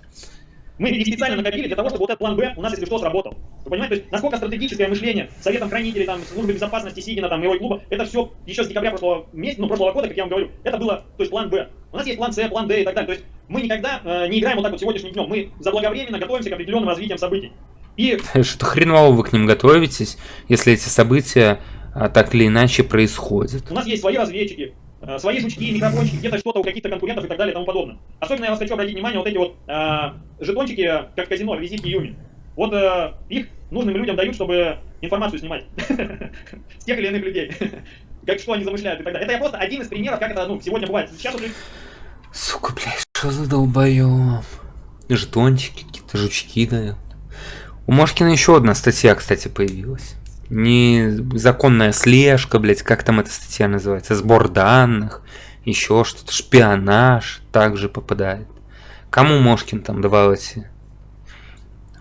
Мы их специально накопили для того, чтобы вот этот план Б у нас, если что, сработал. Вы понимаете, то есть насколько стратегическое мышление Советом хранителей, там, службы безопасности Сигина, там, Мировой клуба, это все еще с декабря прошлого месяца, ну, прошлого года, как я вам говорю, это было, то есть план Б. У нас есть план С, план Д и так далее. То есть мы никогда э, не играем вот так вот сегодняшним днем. Мы заблаговременно готовимся к определенным развитиям событий. И... Что хреново вы к ним готовитесь, если эти события а, так или иначе происходят? У нас есть свои разведчики, Э, свои жучки, микрофончики, где-то что-то у каких-то конкурентов и так далее и тому подобное. Особенно я вас хочу обратить внимание, вот эти вот э, жетончики, как в казино, визитки Юми. Вот э, их нужным людям дают, чтобы информацию снимать [laughs] с тех или иных людей. [laughs] Как что они замышляют и так далее. Это я просто один из примеров, как это ну, сегодня бывает. Сейчас уже... Сука, блядь, что за долбоёб? Жетончики, какие-то жучки дают. У Мошкина еще одна статья, кстати, появилась незаконная слежка, блядь, как там эта статья называется, сбор данных, еще что-то, шпионаж также попадает. Кому Мошкин там давал эти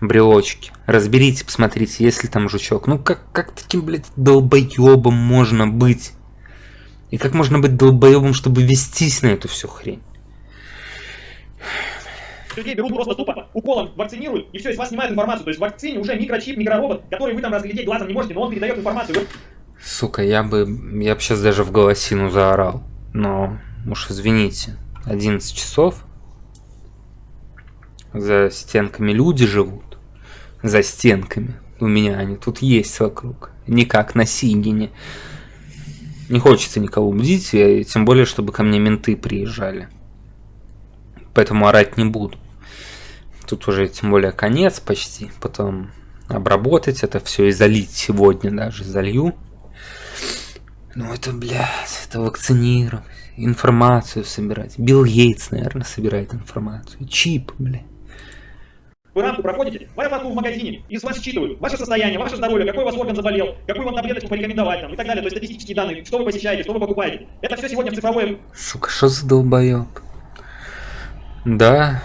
брелочки? Разберите, посмотрите, есть ли там жучок. Ну как, как таким, блядь, долбоебом можно быть? И как можно быть долбоебом, чтобы вестись на эту всю хрень? Людей берут просто тупо, уколом вакцинируют, и все, из вас снимают информацию. То есть в вакцине уже микрочип, микроробот, который вы там разглядеть глазом не можете, но он передает информацию. Сука, я бы, я бы сейчас даже в голосину заорал. Но, уж извините, 11 часов. За стенками люди живут. За стенками. У меня они тут есть вокруг. Не как на Сигине. Не хочется никого бдить, и тем более, чтобы ко мне менты приезжали. Поэтому орать не буду. Тут уже тем более конец почти. Потом обработать это все и залить сегодня даже залью. Ну это, блядь, это вакцинировать, информацию собирать. Билл Гейтс, наверное, собирает информацию. Чип, блядь. Вы рамку проходите, рамку в магазине, и с вас считывают ваше состояние, ваше здоровье, какой у вас орган заболел, какую вам таблеточку порекомендовать там, и так далее. То есть статистические данные, что вы посещаете, что вы покупаете. Это все сегодня в цифровой... Сука, что за долбоеб? Да,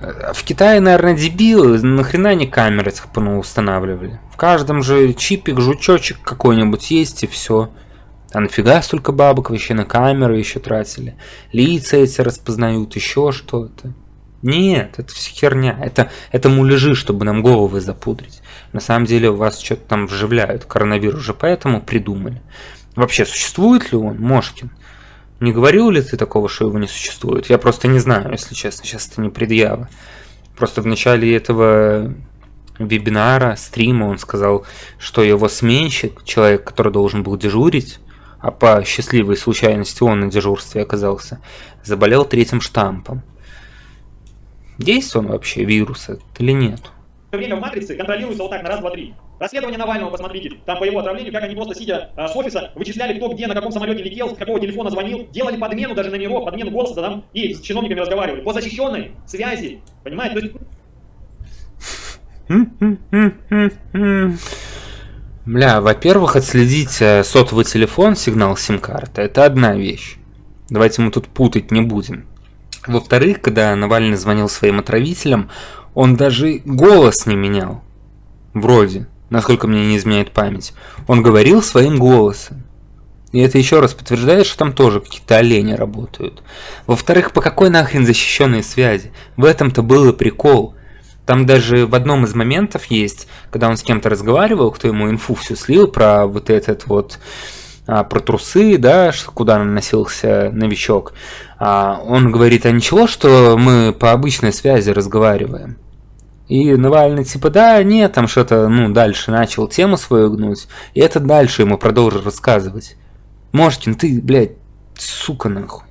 а в Китае, наверное, дебилы, нахрена они камеры этих устанавливали? В каждом же чипик, жучочек какой-нибудь есть и все. А нафига столько бабок вообще на камеры еще тратили? Лица эти распознают, еще что-то. Нет, это все херня. Это, это муляжи, чтобы нам головы запудрить. На самом деле у вас что-то там вживляют. Коронавирус же поэтому придумали. Вообще, существует ли он, Мошкин? Не говорил ли ты такого, что его не существует? Я просто не знаю, если честно, сейчас это не предъява. Просто в начале этого вебинара, стрима он сказал, что его сменщик, человек, который должен был дежурить, а по счастливой случайности он на дежурстве оказался, заболел третьим штампом. Есть он вообще вирус или нет? Время в матрице контролируется вот так на раз, два, три. Расследование Навального, посмотрите, там по его отравлению, как они просто сидя а, с офиса, вычисляли, кто где, на каком самолете летел, с какого телефона звонил, делали подмену даже номеров, подмену голоса, да, там, и с чиновниками разговаривали. По защищенной связи, понимаете? Бля, во-первых, отследить э, сотовый телефон, сигнал сим-карты, это одна вещь. Давайте мы тут путать не будем. Во-вторых, когда Навальный звонил своим отравителям, он даже голос не менял. Вроде насколько мне не изменяет память, он говорил своим голосом. И это еще раз подтверждает, что там тоже какие-то олени работают. Во-вторых, по какой нахрен защищенной связи? В этом-то был и прикол. Там даже в одном из моментов есть, когда он с кем-то разговаривал, кто ему инфу всю слил про вот этот вот, а, про трусы, да, куда наносился новичок. А, он говорит, а ничего, что мы по обычной связи разговариваем? И Навальный типа, да, нет, там что-то, ну, дальше начал тему свою гнуть, и это дальше ему продолжил рассказывать. Мошкин, ты, блядь, сука нахуй.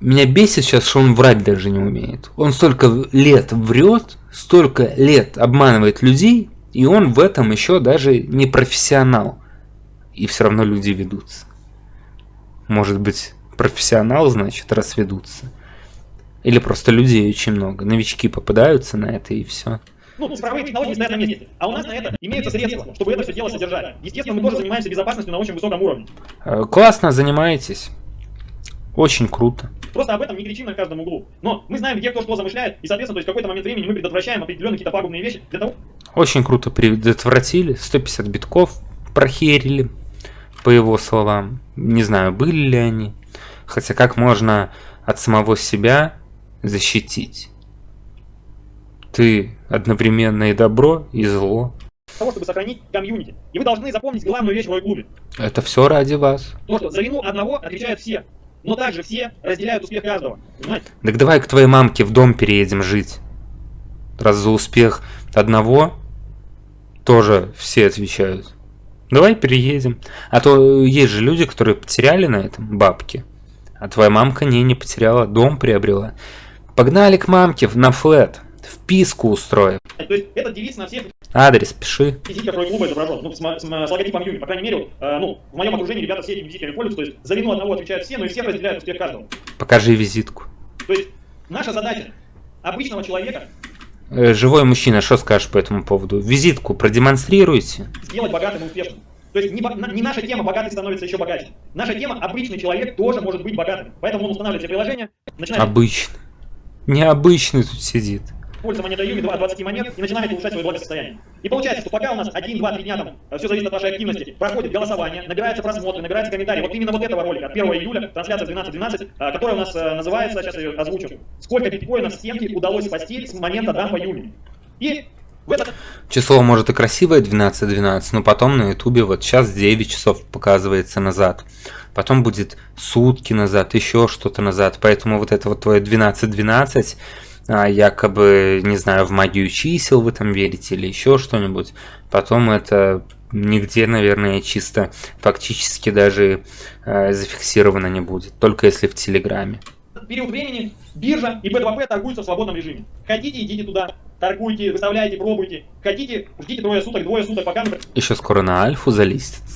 Меня бесит сейчас, что он врать даже не умеет. Он столько лет врет, столько лет обманывает людей, и он в этом еще даже не профессионал. И все равно люди ведутся. Может быть, профессионал, значит, раз ведутся. Или просто людей очень много. Новички попадаются на это и все. Ну, цифровые технологии стоят на месте. А у нас на это имеются средства, чтобы это все дело содержать. Естественно, мы тоже занимаемся безопасностью на очень высоком уровне. Э, классно занимаетесь. Очень круто. Просто об этом не кричим на каждом углу. Но мы знаем, где кто что замышляет, и, соответственно, то есть в какой-то момент времени мы предотвращаем определенные какие-то пагубные вещи для того... Очень круто предотвратили. 150 битков прохерили, по его словам. Не знаю, были ли они. Хотя как можно от самого себя защитить. Ты одновременно и добро, и зло. Того, чтобы сохранить комьюнити. И вы должны запомнить главную вещь в клубе. Это все ради вас. То, что за вину одного отвечают все. Но также все разделяют успех каждого. Понимаете? Так давай к твоей мамке в дом переедем жить. Раз за успех одного тоже все отвечают. Давай переедем. А то есть же люди, которые потеряли на этом бабки. А твоя мамка не, не потеряла, дом приобрела. Погнали к мамке на флет. Вписку устроим. То есть этот девиз на всех Адрес пиши. визитках клуба изображен, ну, с, с, с логотипом Юни. По крайней мере, э, ну, в моем окружении ребята все этими визитками пользуются. То есть за вину одного отвечают все, но и всех разделяют успех каждого. Покажи визитку. То есть наша задача обычного человека Э, живой мужчина, что скажешь по этому поводу? Визитку продемонстрируйте. сделать богатым и успешным. То есть не, не наша тема «богатый становится еще богаче». Наша тема «обычный человек тоже может быть богатым». Поэтому он устанавливает себе приложение, начинает... Обычный. Необычный тут сидит монетой Юми 2 20 монет и начинаем улучшать свое благосостояние. И получается, что пока у нас 1, 2, 3 дня там, э, все зависит от вашей активности, проходит голосование, набираются просмотры, набираются комментарии. Вот именно вот этого ролика от 1 июля, трансляция 12.12, э, которая у нас э, называется, сейчас я ее озвучу, сколько биткоинов стенки удалось спасти с момента дампа Юми. И Число может и красивое 12.12, но потом на ютубе вот сейчас 9 часов показывается назад. Потом будет сутки назад, еще что-то назад. Поэтому вот это вот твое 12.12 а, якобы, не знаю, в магию чисел вы там верите или еще что-нибудь. Потом это нигде, наверное, чисто фактически даже э, зафиксировано не будет, только если в Телеграме. Период времени биржа и B2P торгуются в свободном режиме. Хотите, идите туда, торгуйте, выставляйте, пробуйте. Хотите, ждите трое суток, двое суток, пока... Еще скоро на альфу залистится.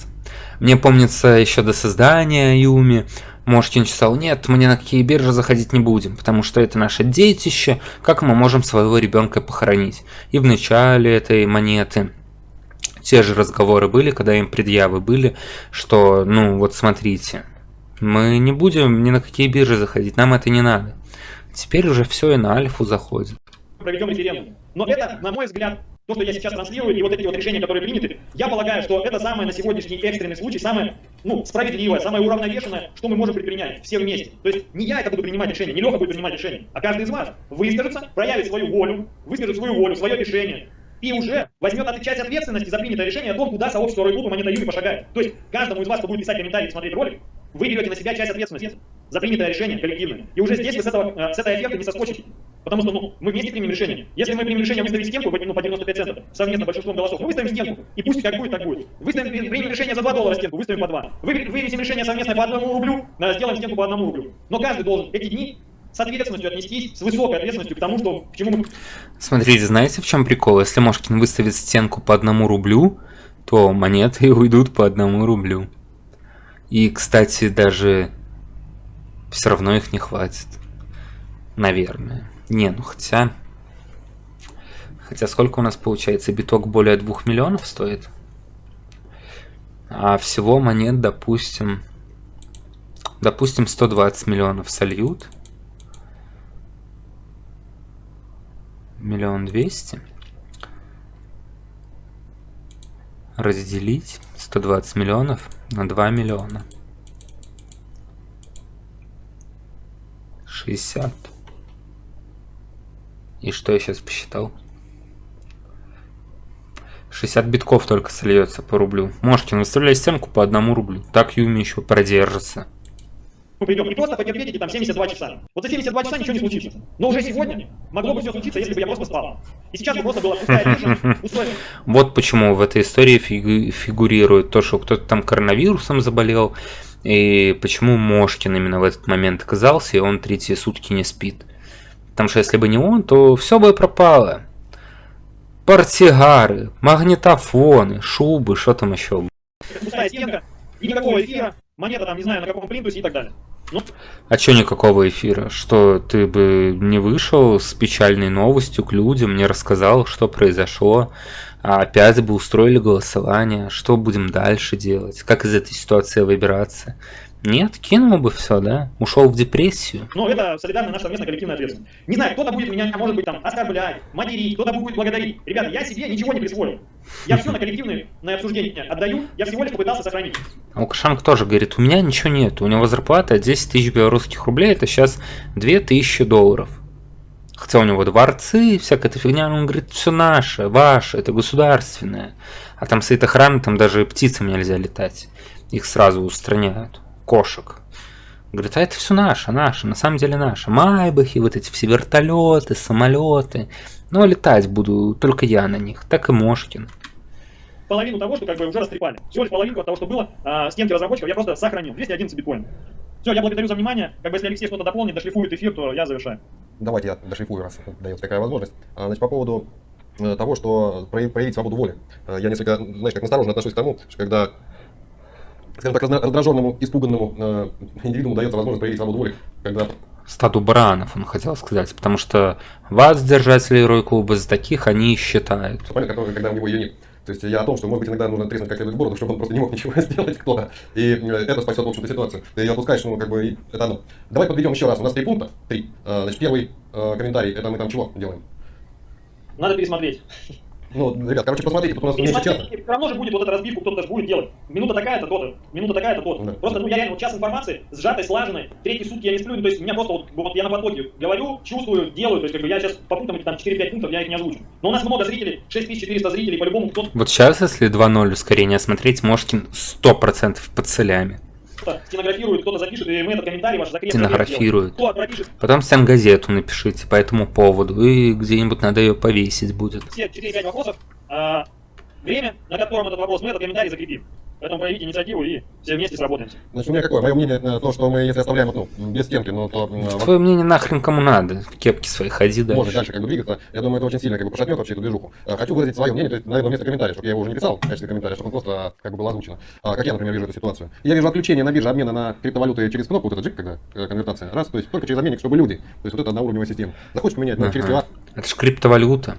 Мне помнится еще до создания Юми Мошкин читал, нет, мы ни на какие биржи заходить не будем, потому что это наше детище, как мы можем своего ребенка похоронить. И в начале этой монеты те же разговоры были, когда им предъявы были, что, ну вот смотрите, мы не будем ни на какие биржи заходить, нам это не надо. Теперь уже все и на альфу заходит. Проведем референдум. Но это, на мой взгляд, то, что я сейчас транслирую, и вот эти вот решения, которые приняты, я полагаю, что это самое на сегодняшний экстренный случай, самое ну, справедливое, самое уравновешенное, что мы можем предпринять все вместе. То есть не я это буду принимать решение, не Леха будет принимать решение, а каждый из вас выскажется, проявит свою волю, выскажет свою волю, свое решение, и уже возьмет часть ответственности за принятое решение о том, куда сообщество Ройклуба Монета Юми пошагает. То есть каждому из вас, кто будет писать комментарии и смотреть ролик, вы берете на себя часть ответственности за принятое решение коллективное. И уже здесь вы с, этого, э, с этой оферты не соскочите. Потому что ну, мы вместе примем решение. Если мы примем решение выставить стенку ну, по 95 центов, совместно большинством голосов, мы выставим стенку. И пусть как будет, так будет. Выставим, примем решение за 2 доллара стенку, выставим по 2. Вы, вывесим решение совместное по 1 рублю, сделаем стенку по 1 рублю. Но каждый должен эти дни с ответственностью отнестись, с высокой ответственностью к тому, что, к чему мы... Смотрите, знаете, в чем прикол? Если Мошкин выставит стенку по одному рублю, то монеты [laughs] уйдут по одному рублю. И, кстати, даже все равно их не хватит. Наверное. Не, ну хотя... Хотя сколько у нас получается? Биток более 2 миллионов стоит? А всего монет, допустим... Допустим, 120 миллионов сольют. Миллион двести. Разделить 120 миллионов на 2 миллиона. 60. И что я сейчас посчитал? 60 битков только сольется по рублю. Можете выставлять стенку по одному рублю. Так Юми еще продержится. Мы придем и просто потерпите там 72 часа. Вот за 72 часа ничего не случится. Но уже сегодня могло бы все случиться, если бы я просто спал. И сейчас бы просто было Вот почему в этой истории фигурирует то, что кто-то там коронавирусом заболел, и почему Мошкин именно в этот момент оказался, и он третьи сутки не спит. Потому что если бы не он, то все бы пропало. Портсигары, магнитофоны, шубы, что там еще. Пустая стенка, никакого эфира, монета там, не знаю, на каком плинтусе и так далее. Ну. А чё никакого эфира? Что ты бы не вышел с печальной новостью к людям, не рассказал, что произошло, а опять бы устроили голосование, что будем дальше делать, как из этой ситуации выбираться? Нет, кинул бы все, да? Ушел в депрессию. Ну, это солидарная наша совместная коллективная ответственность. Не знаю, кто-то будет меня, может быть, там, оскорблять, материть, кто-то будет благодарить. Ребята, я себе ничего не присвоил. Я все на коллективное на обсуждение отдаю, я всего лишь попытался сохранить. А Лукашенко тоже говорит, у меня ничего нет, у него зарплата 10 тысяч белорусских рублей, это сейчас 2000 долларов. Хотя у него дворцы, всякая эта фигня, он говорит, все наше, ваше, это государственное. А там стоит охрана, там даже птицам нельзя летать. Их сразу устраняют кошек. Говорит, а это все наше, наше, на самом деле наше. Майбахи, вот эти все вертолеты, самолеты. Но летать буду только я на них, так и Мошкин. Половину того, что как бы уже растрепали. Всего лишь половинку от того, что было, а, стенки разработчиков я просто сохранил. 211 биткоинов. Все, я благодарю за внимание. Как бы если Алексей что-то дополнит, дошлифует эфир, то я завершаю. Давайте я дошлифую, раз дается такая возможность. А, значит, по поводу э, того, что проявить свободу воли. Э, я несколько, знаешь, как настороженно отношусь к тому, что когда скажем так, раздраженному, испуганному э, индивиду дается возможность проявить свободу воли, когда стаду баранов, он хотел сказать, потому что вас, держатели Рой Клуба, за таких они и считают. Понятно, когда у него ее нет. То есть я о том, что, может быть, иногда нужно треснуть как следует бороду, чтобы он просто не мог [laughs] ничего сделать кто-то. И э, это спасет, в общем-то, ситуацию. Ты отпускаешь, ну, как бы, это оно. Давай подведем еще раз. У нас три пункта. Три. Э, значит, первый э, комментарий, это мы там чего делаем? Надо пересмотреть. Ну, ребят, короче, посмотрите, тут у нас меньше часа. Все равно же будет вот эта разбивка, кто-то даже будет делать. Минута такая-то, то-то, минута такая-то, то-то. Да. Просто, ну, я реально, вот час информации, сжатой, слаженной, третьи сутки я не сплю, ну, то есть у меня просто вот, вот я на потоке говорю, чувствую, делаю, то есть как бы я сейчас по пунктам, там 4-5 пунктов, я их не озвучу. Но у нас много зрителей, 6400 зрителей, по-любому кто-то Вот сейчас, если 2.0 ускорение смотреть, Мошкин 100% под целями. Стенографирует, кто-то запишет, и мы этот комментарий ваш закрепим. Стенографирует. Кто пропишет Потом стенгазету напишите по этому поводу, и где-нибудь надо ее повесить будет. все 4-5 вопросов, а, время, на котором этот вопрос, мы этот комментарий закрепим. Поэтому проявите инициативу и все вместе сработаемся. Значит, у меня какое? Мое мнение, э, то, что мы, если оставляем, ну, без стенки, ну, то Твое мнение нахрен кому надо, в кепке своей ходи можно дальше. дальше как бы двигаться. Я думаю, это очень сильно как бы пошатнет вообще эту движуху. Э, Хочу выразить свое мнение, то есть, наверное, вместо комментария, чтобы я его уже не писал в качестве комментария, чтобы он просто а, как бы было озвучено. А, Как я, например, вижу эту ситуацию. Я вижу отключение на бирже обмена на криптовалюты через кнопку, вот этот джик, когда э, конвертация. Раз, то есть только через обменник, чтобы люди. То есть вот это одноуровневая система. Захочешь поменять ну, через Ага. QR, Это же криптовалюта.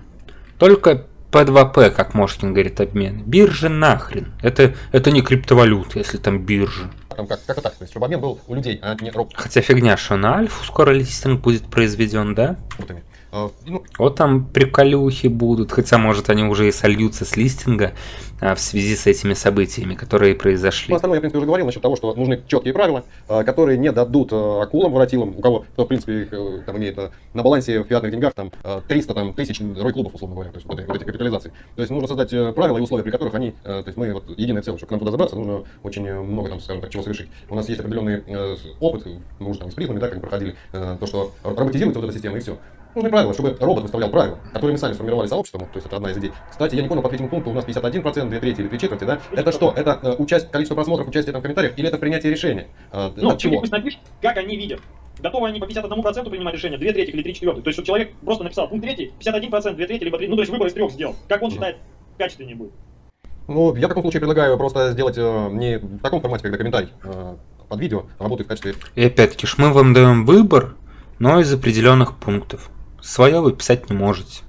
Только P2P, как Мошкин говорит, обмен. Биржа нахрен. Это, это не криптовалюта, если там биржа. как, как-то так, то есть чтобы обмен был у людей, а не Хотя фигня, что на Альфу скоро листинг будет произведен, да? роботами. А, Ну, Вот там приколюхи будут, хотя, может, они уже и сольются с листинга а, в связи с этими событиями, которые произошли. Ну, остальное я, в принципе, уже говорил насчет того, что нужны четкие правила, э, которые не дадут э, акулам, воротилам, у кого, кто, в принципе, их, э, там имеет э, на балансе в фиатных деньгах там э, 300 там, тысяч рой-клубов, условно говоря, то есть вот, этой- вот этих капитализаций. То есть нужно создать э, правила и условия, при которых они, э, то есть мы вот единое целое, чтобы к нам туда забраться, нужно очень э, много, там, скажем так, чего совершить. У нас есть определенный э, опыт, мы уже там с призмами, да, как бы проходили, э, то, что роботизируется вот эта система и все. Нужны правила, чтобы робот выставлял правила, которые мы сами сформировали сообществом, то есть это одна из идей. Кстати, я не понял по третьему пункту, у нас 51%, 2 трети или 3 четверти, да? Это что? Это э, участь, количество просмотров, участие там в комментариях или это принятие решения? Э, Ну, от чего? пусть напишут, как они видят. Готовы они по 51% принимать решение, 2 трети или 3 четвертых. То есть, чтобы человек просто написал пункт третий, 51%, 2 трети, либо 3, ну, то есть выбор из трех сделал. Как он считает качественнее будет. Ну, я в таком случае предлагаю просто сделать э, не в таком формате, когда комментарий э, под видео работает в качестве... И опять-таки, мы вам даем выбор, но из определенных пунктов. Свое вы писать не можете.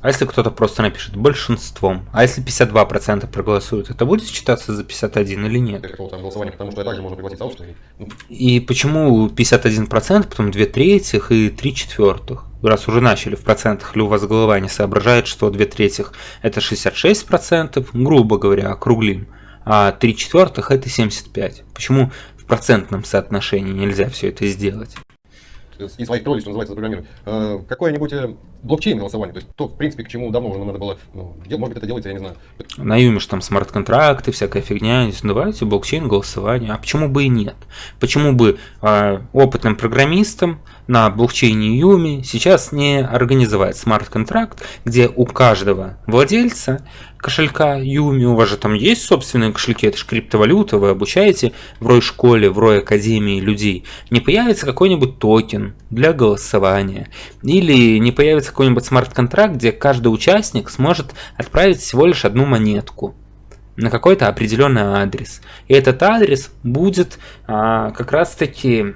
А если кто-то просто напишет большинством? А если 52% проголосуют, это будет считаться за 51 или нет? там потому что также можно пригласить сообщество. и, ну, И почему 51%, потом 2 третьих и 3 четвертых? Раз уже начали в процентах, или у вас голова не соображает, что 2 третьих это 66%, грубо говоря, округлим, а 3 четвертых это 75%. Почему в процентном соотношении нельзя все это сделать? И своих троллей, что называется, запрограммировать. Э, Какое-нибудь э, блокчейн голосование, то есть то, в принципе, к чему давно уже надо было, ну, дел- может быть, это делается, я не знаю. На Юме ж там смарт-контракты, всякая фигня. Ну, Давайте блокчейн голосование. А почему бы и нет? Почему бы а, опытным программистам на блокчейне Юми сейчас не организовать смарт-контракт, где у каждого владельца кошелька Юми, у вас же там есть собственные кошельки, это же криптовалюта, вы обучаете в Рой школе, в Рой академии людей, не появится какой-нибудь токен для голосования, или не появится какой-нибудь смарт-контракт, где каждый участник сможет отправить всего лишь одну монетку на какой-то определенный адрес. И этот адрес будет а, как раз-таки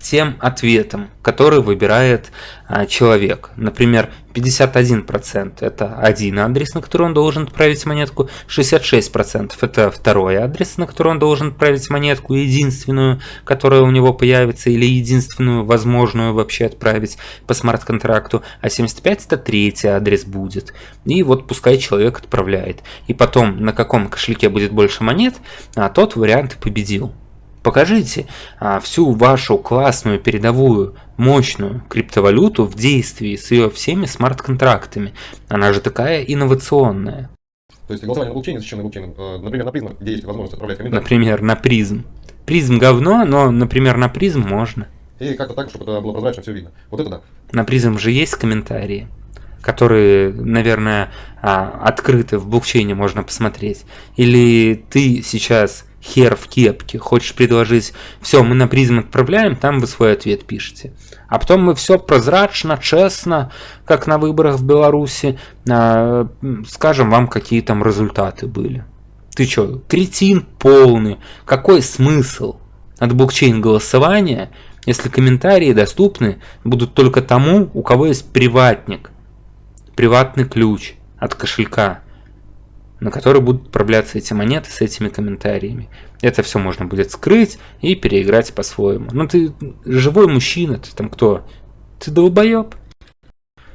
тем ответом, который выбирает а, человек. Например, 51% это один адрес, на который он должен отправить монетку, 66% это второй адрес, на который он должен отправить монетку, единственную, которая у него появится, или единственную возможную вообще отправить по смарт-контракту, а 75% это третий адрес будет. И вот пускай человек отправляет. И потом, на каком кошельке будет больше монет, а тот вариант победил. Покажите а, всю вашу классную, передовую, мощную криптовалюту в действии с ее всеми смарт-контрактами. Она же такая инновационная. То есть голосование на блокчейне, защищенное блокчейном, э, например, на призмах, где есть возможность отправлять комментарии. Например, на призм. Призм говно, но, например, на призм можно. И как-то так, чтобы это было прозрачно, все видно. Вот это да. На призм же есть комментарии, которые, наверное, а, открыты в блокчейне можно посмотреть. Или ты сейчас хер в кепке, хочешь предложить, все, мы на призм отправляем, там вы свой ответ пишете. А потом мы все прозрачно, честно, как на выборах в Беларуси, а, скажем вам, какие там результаты были. Ты чё, кретин полный, какой смысл от блокчейн голосования, если комментарии доступны будут только тому, у кого есть приватник, приватный ключ от кошелька. На который будут отправляться эти монеты с этими комментариями. Это все можно будет скрыть и переиграть по-своему. Ну ты живой мужчина, ты там кто? Ты долбоеб?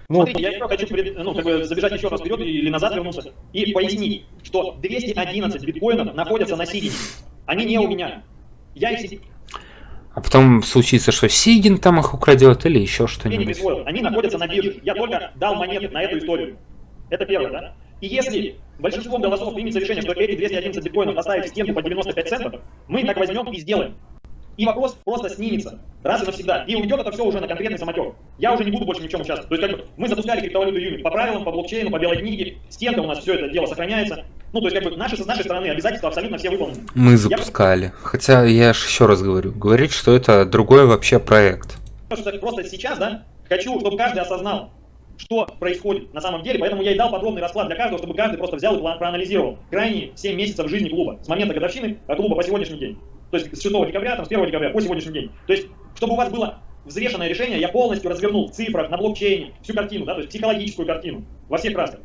Ну, Смотрите, я хочу ну, как бы забежать еще раз вперед или назад вернуться и пояснить, что 211 биткоинов находятся на Сигине. Они не у меня. Я их а потом случится, что Сигин там их украдет или еще что-нибудь. Они находятся на бирже. Я только дал монеты на эту историю. Это первое, да? И если большинством голосов примется решение, что эти 211 биткоинов оставить в стенку по 95 центов, мы так возьмем и сделаем. И вопрос просто снимется раз и навсегда. И уйдет это все уже на конкретный самотек. Я уже не буду больше ни в чем участвовать. То есть как бы мы запускали криптовалюту юнит по правилам, по блокчейну, по белой книге, стенка у нас все это дело сохраняется. Ну, то есть как бы наши, с нашей стороны обязательства абсолютно все выполнены. Мы запускали. Я... Хотя я же еще раз говорю, говорить, что это другой вообще проект. Просто сейчас, да, хочу, чтобы каждый осознал, что происходит на самом деле, поэтому я и дал подробный расклад для каждого, чтобы каждый просто взял и проанализировал крайние 7 месяцев жизни клуба, с момента годовщины клуба по сегодняшний день. То есть с 6 декабря, там, с 1 декабря по сегодняшний день. То есть, чтобы у вас было взвешенное решение, я полностью развернул в цифрах, на блокчейне, всю картину, да, то есть психологическую картину во всех красках.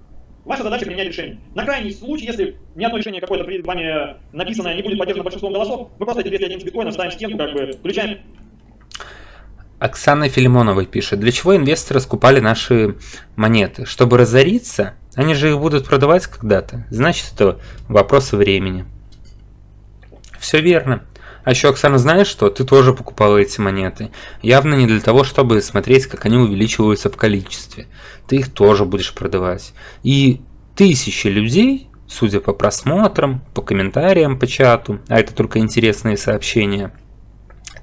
Ваша задача принять решение. На крайний случай, если ни одно решение какое-то перед вами написанное не будет поддержано большинством голосов, мы просто эти 211 биткоинов ставим в стенку, как бы включаем Оксана Филимонова пишет, для чего инвесторы скупали наши монеты? Чтобы разориться? Они же их будут продавать когда-то. Значит, это вопрос времени. Все верно. А еще, Оксана, знаешь что? Ты тоже покупала эти монеты. Явно не для того, чтобы смотреть, как они увеличиваются в количестве. Ты их тоже будешь продавать. И тысячи людей, судя по просмотрам, по комментариям по чату, а это только интересные сообщения,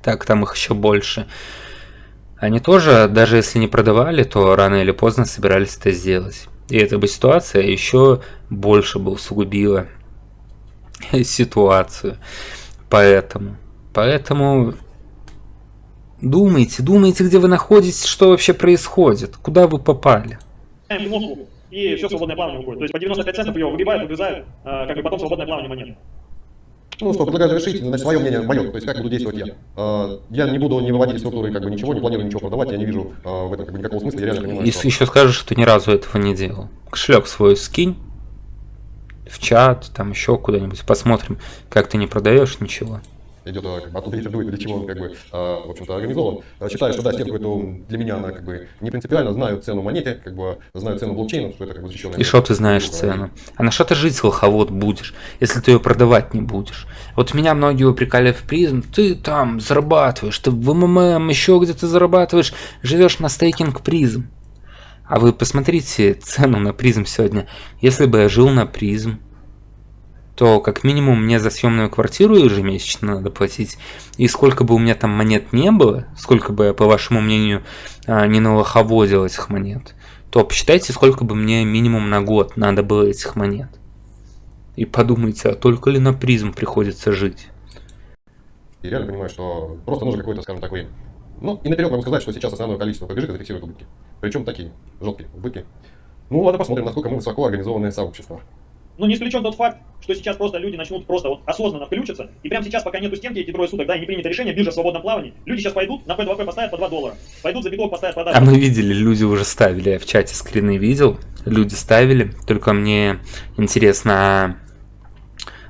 так там их еще больше, они тоже, даже если не продавали, то рано или поздно собирались это сделать. И эта бы ситуация еще больше бы усугубила [laughs] ситуацию. Поэтому, поэтому думайте, думайте, где вы находитесь, что вообще происходит, куда вы попали. И все свободное плавание уходит. То есть по 95 центов ее выгребают, выгрызают, а, как бы потом свободное плавание монеты. Ну что, предлагаю завершить, значит, свое мнение мое, то есть как буду действовать я. Я не буду не выводить из структуры как бы ничего, не планирую ничего продавать, я не вижу а, в этом как бы никакого смысла, я реально понимаю, Если что... еще скажешь, что ни разу этого не делал. Кошелек свой скинь в чат, там еще куда-нибудь, посмотрим, как ты не продаешь ничего идет а, оттуда ветер дует, для чего он как бы, а, в общем-то, организован. А, считаю, что да, стенку эту для меня она как бы не принципиально, знаю цену монете, как бы знаю цену блокчейна, что это как бы защищенная. И что ты знаешь штука, цену? А на что ты жить лоховод будешь, если ты ее продавать не будешь? Вот меня многие упрекали в призм, ты там зарабатываешь, ты в МММ еще где-то зарабатываешь, живешь на стейкинг призм. А вы посмотрите цену на призм сегодня. Если бы я жил на призм, то как минимум мне за съемную квартиру ежемесячно надо платить. И сколько бы у меня там монет не было, сколько бы, по вашему мнению, а, не налоховодил этих монет, то посчитайте, сколько бы мне минимум на год надо было этих монет. И подумайте, а только ли на призм приходится жить? И реально понимаю, что просто нужно какое-то, скажем так, время. Ну, и наперед могу сказать, что сейчас основное количество побежит, это фиксирует убытки. Причем такие, жесткие убытки. Ну, ладно, посмотрим, насколько мы высоко организованное сообщество. Но не исключен тот факт, что сейчас просто люди начнут просто вот осознанно включиться, и прямо сейчас, пока нету стенки эти трое суток, да, и не принято решение, биржа в свободном плавании, люди сейчас пойдут, на P2P поставят по 2 доллара, пойдут за биток поставят по 2 А мы видели, люди уже ставили, я в чате скрины видел, люди ставили, только мне интересно,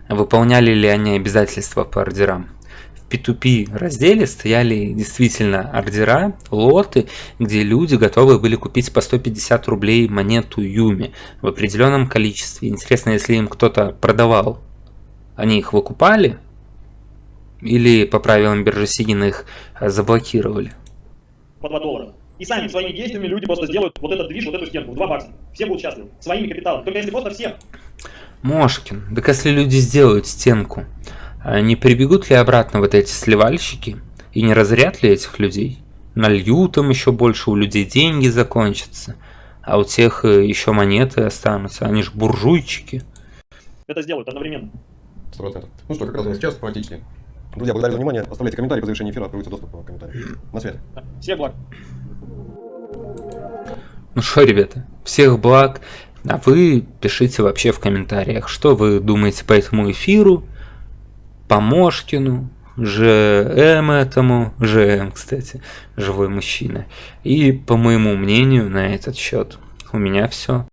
а выполняли ли они обязательства по ордерам? P2P разделе стояли действительно ордера, лоты, где люди готовы были купить по 150 рублей монету Юми в определенном количестве. Интересно, если им кто-то продавал, они их выкупали или по правилам биржи Сигина их заблокировали? По 2 доллара. И сами своими действиями люди просто сделают вот этот движ, вот эту стенку в 2 бакса. Все будут счастливы. Своими капиталами. Только если просто все. Мошкин, так если люди сделают стенку, не прибегут ли обратно вот эти сливальщики и не разряд ли этих людей? Нальют им еще больше, у людей деньги закончатся, а у тех э, еще монеты останутся, они же буржуйчики. Это сделают одновременно. 100%. Ну что, как раз у нас сейчас практически. Друзья, благодарю за внимание. Оставляйте комментарии по завершении эфира, откроется доступ к комментариям. На связи. Всех благ. Ну что, ребята, всех благ. А вы пишите вообще в комментариях, что вы думаете по этому эфиру. Помошкину, ЖМ этому, ЖМ, кстати, живой мужчина. И по моему мнению на этот счет у меня все.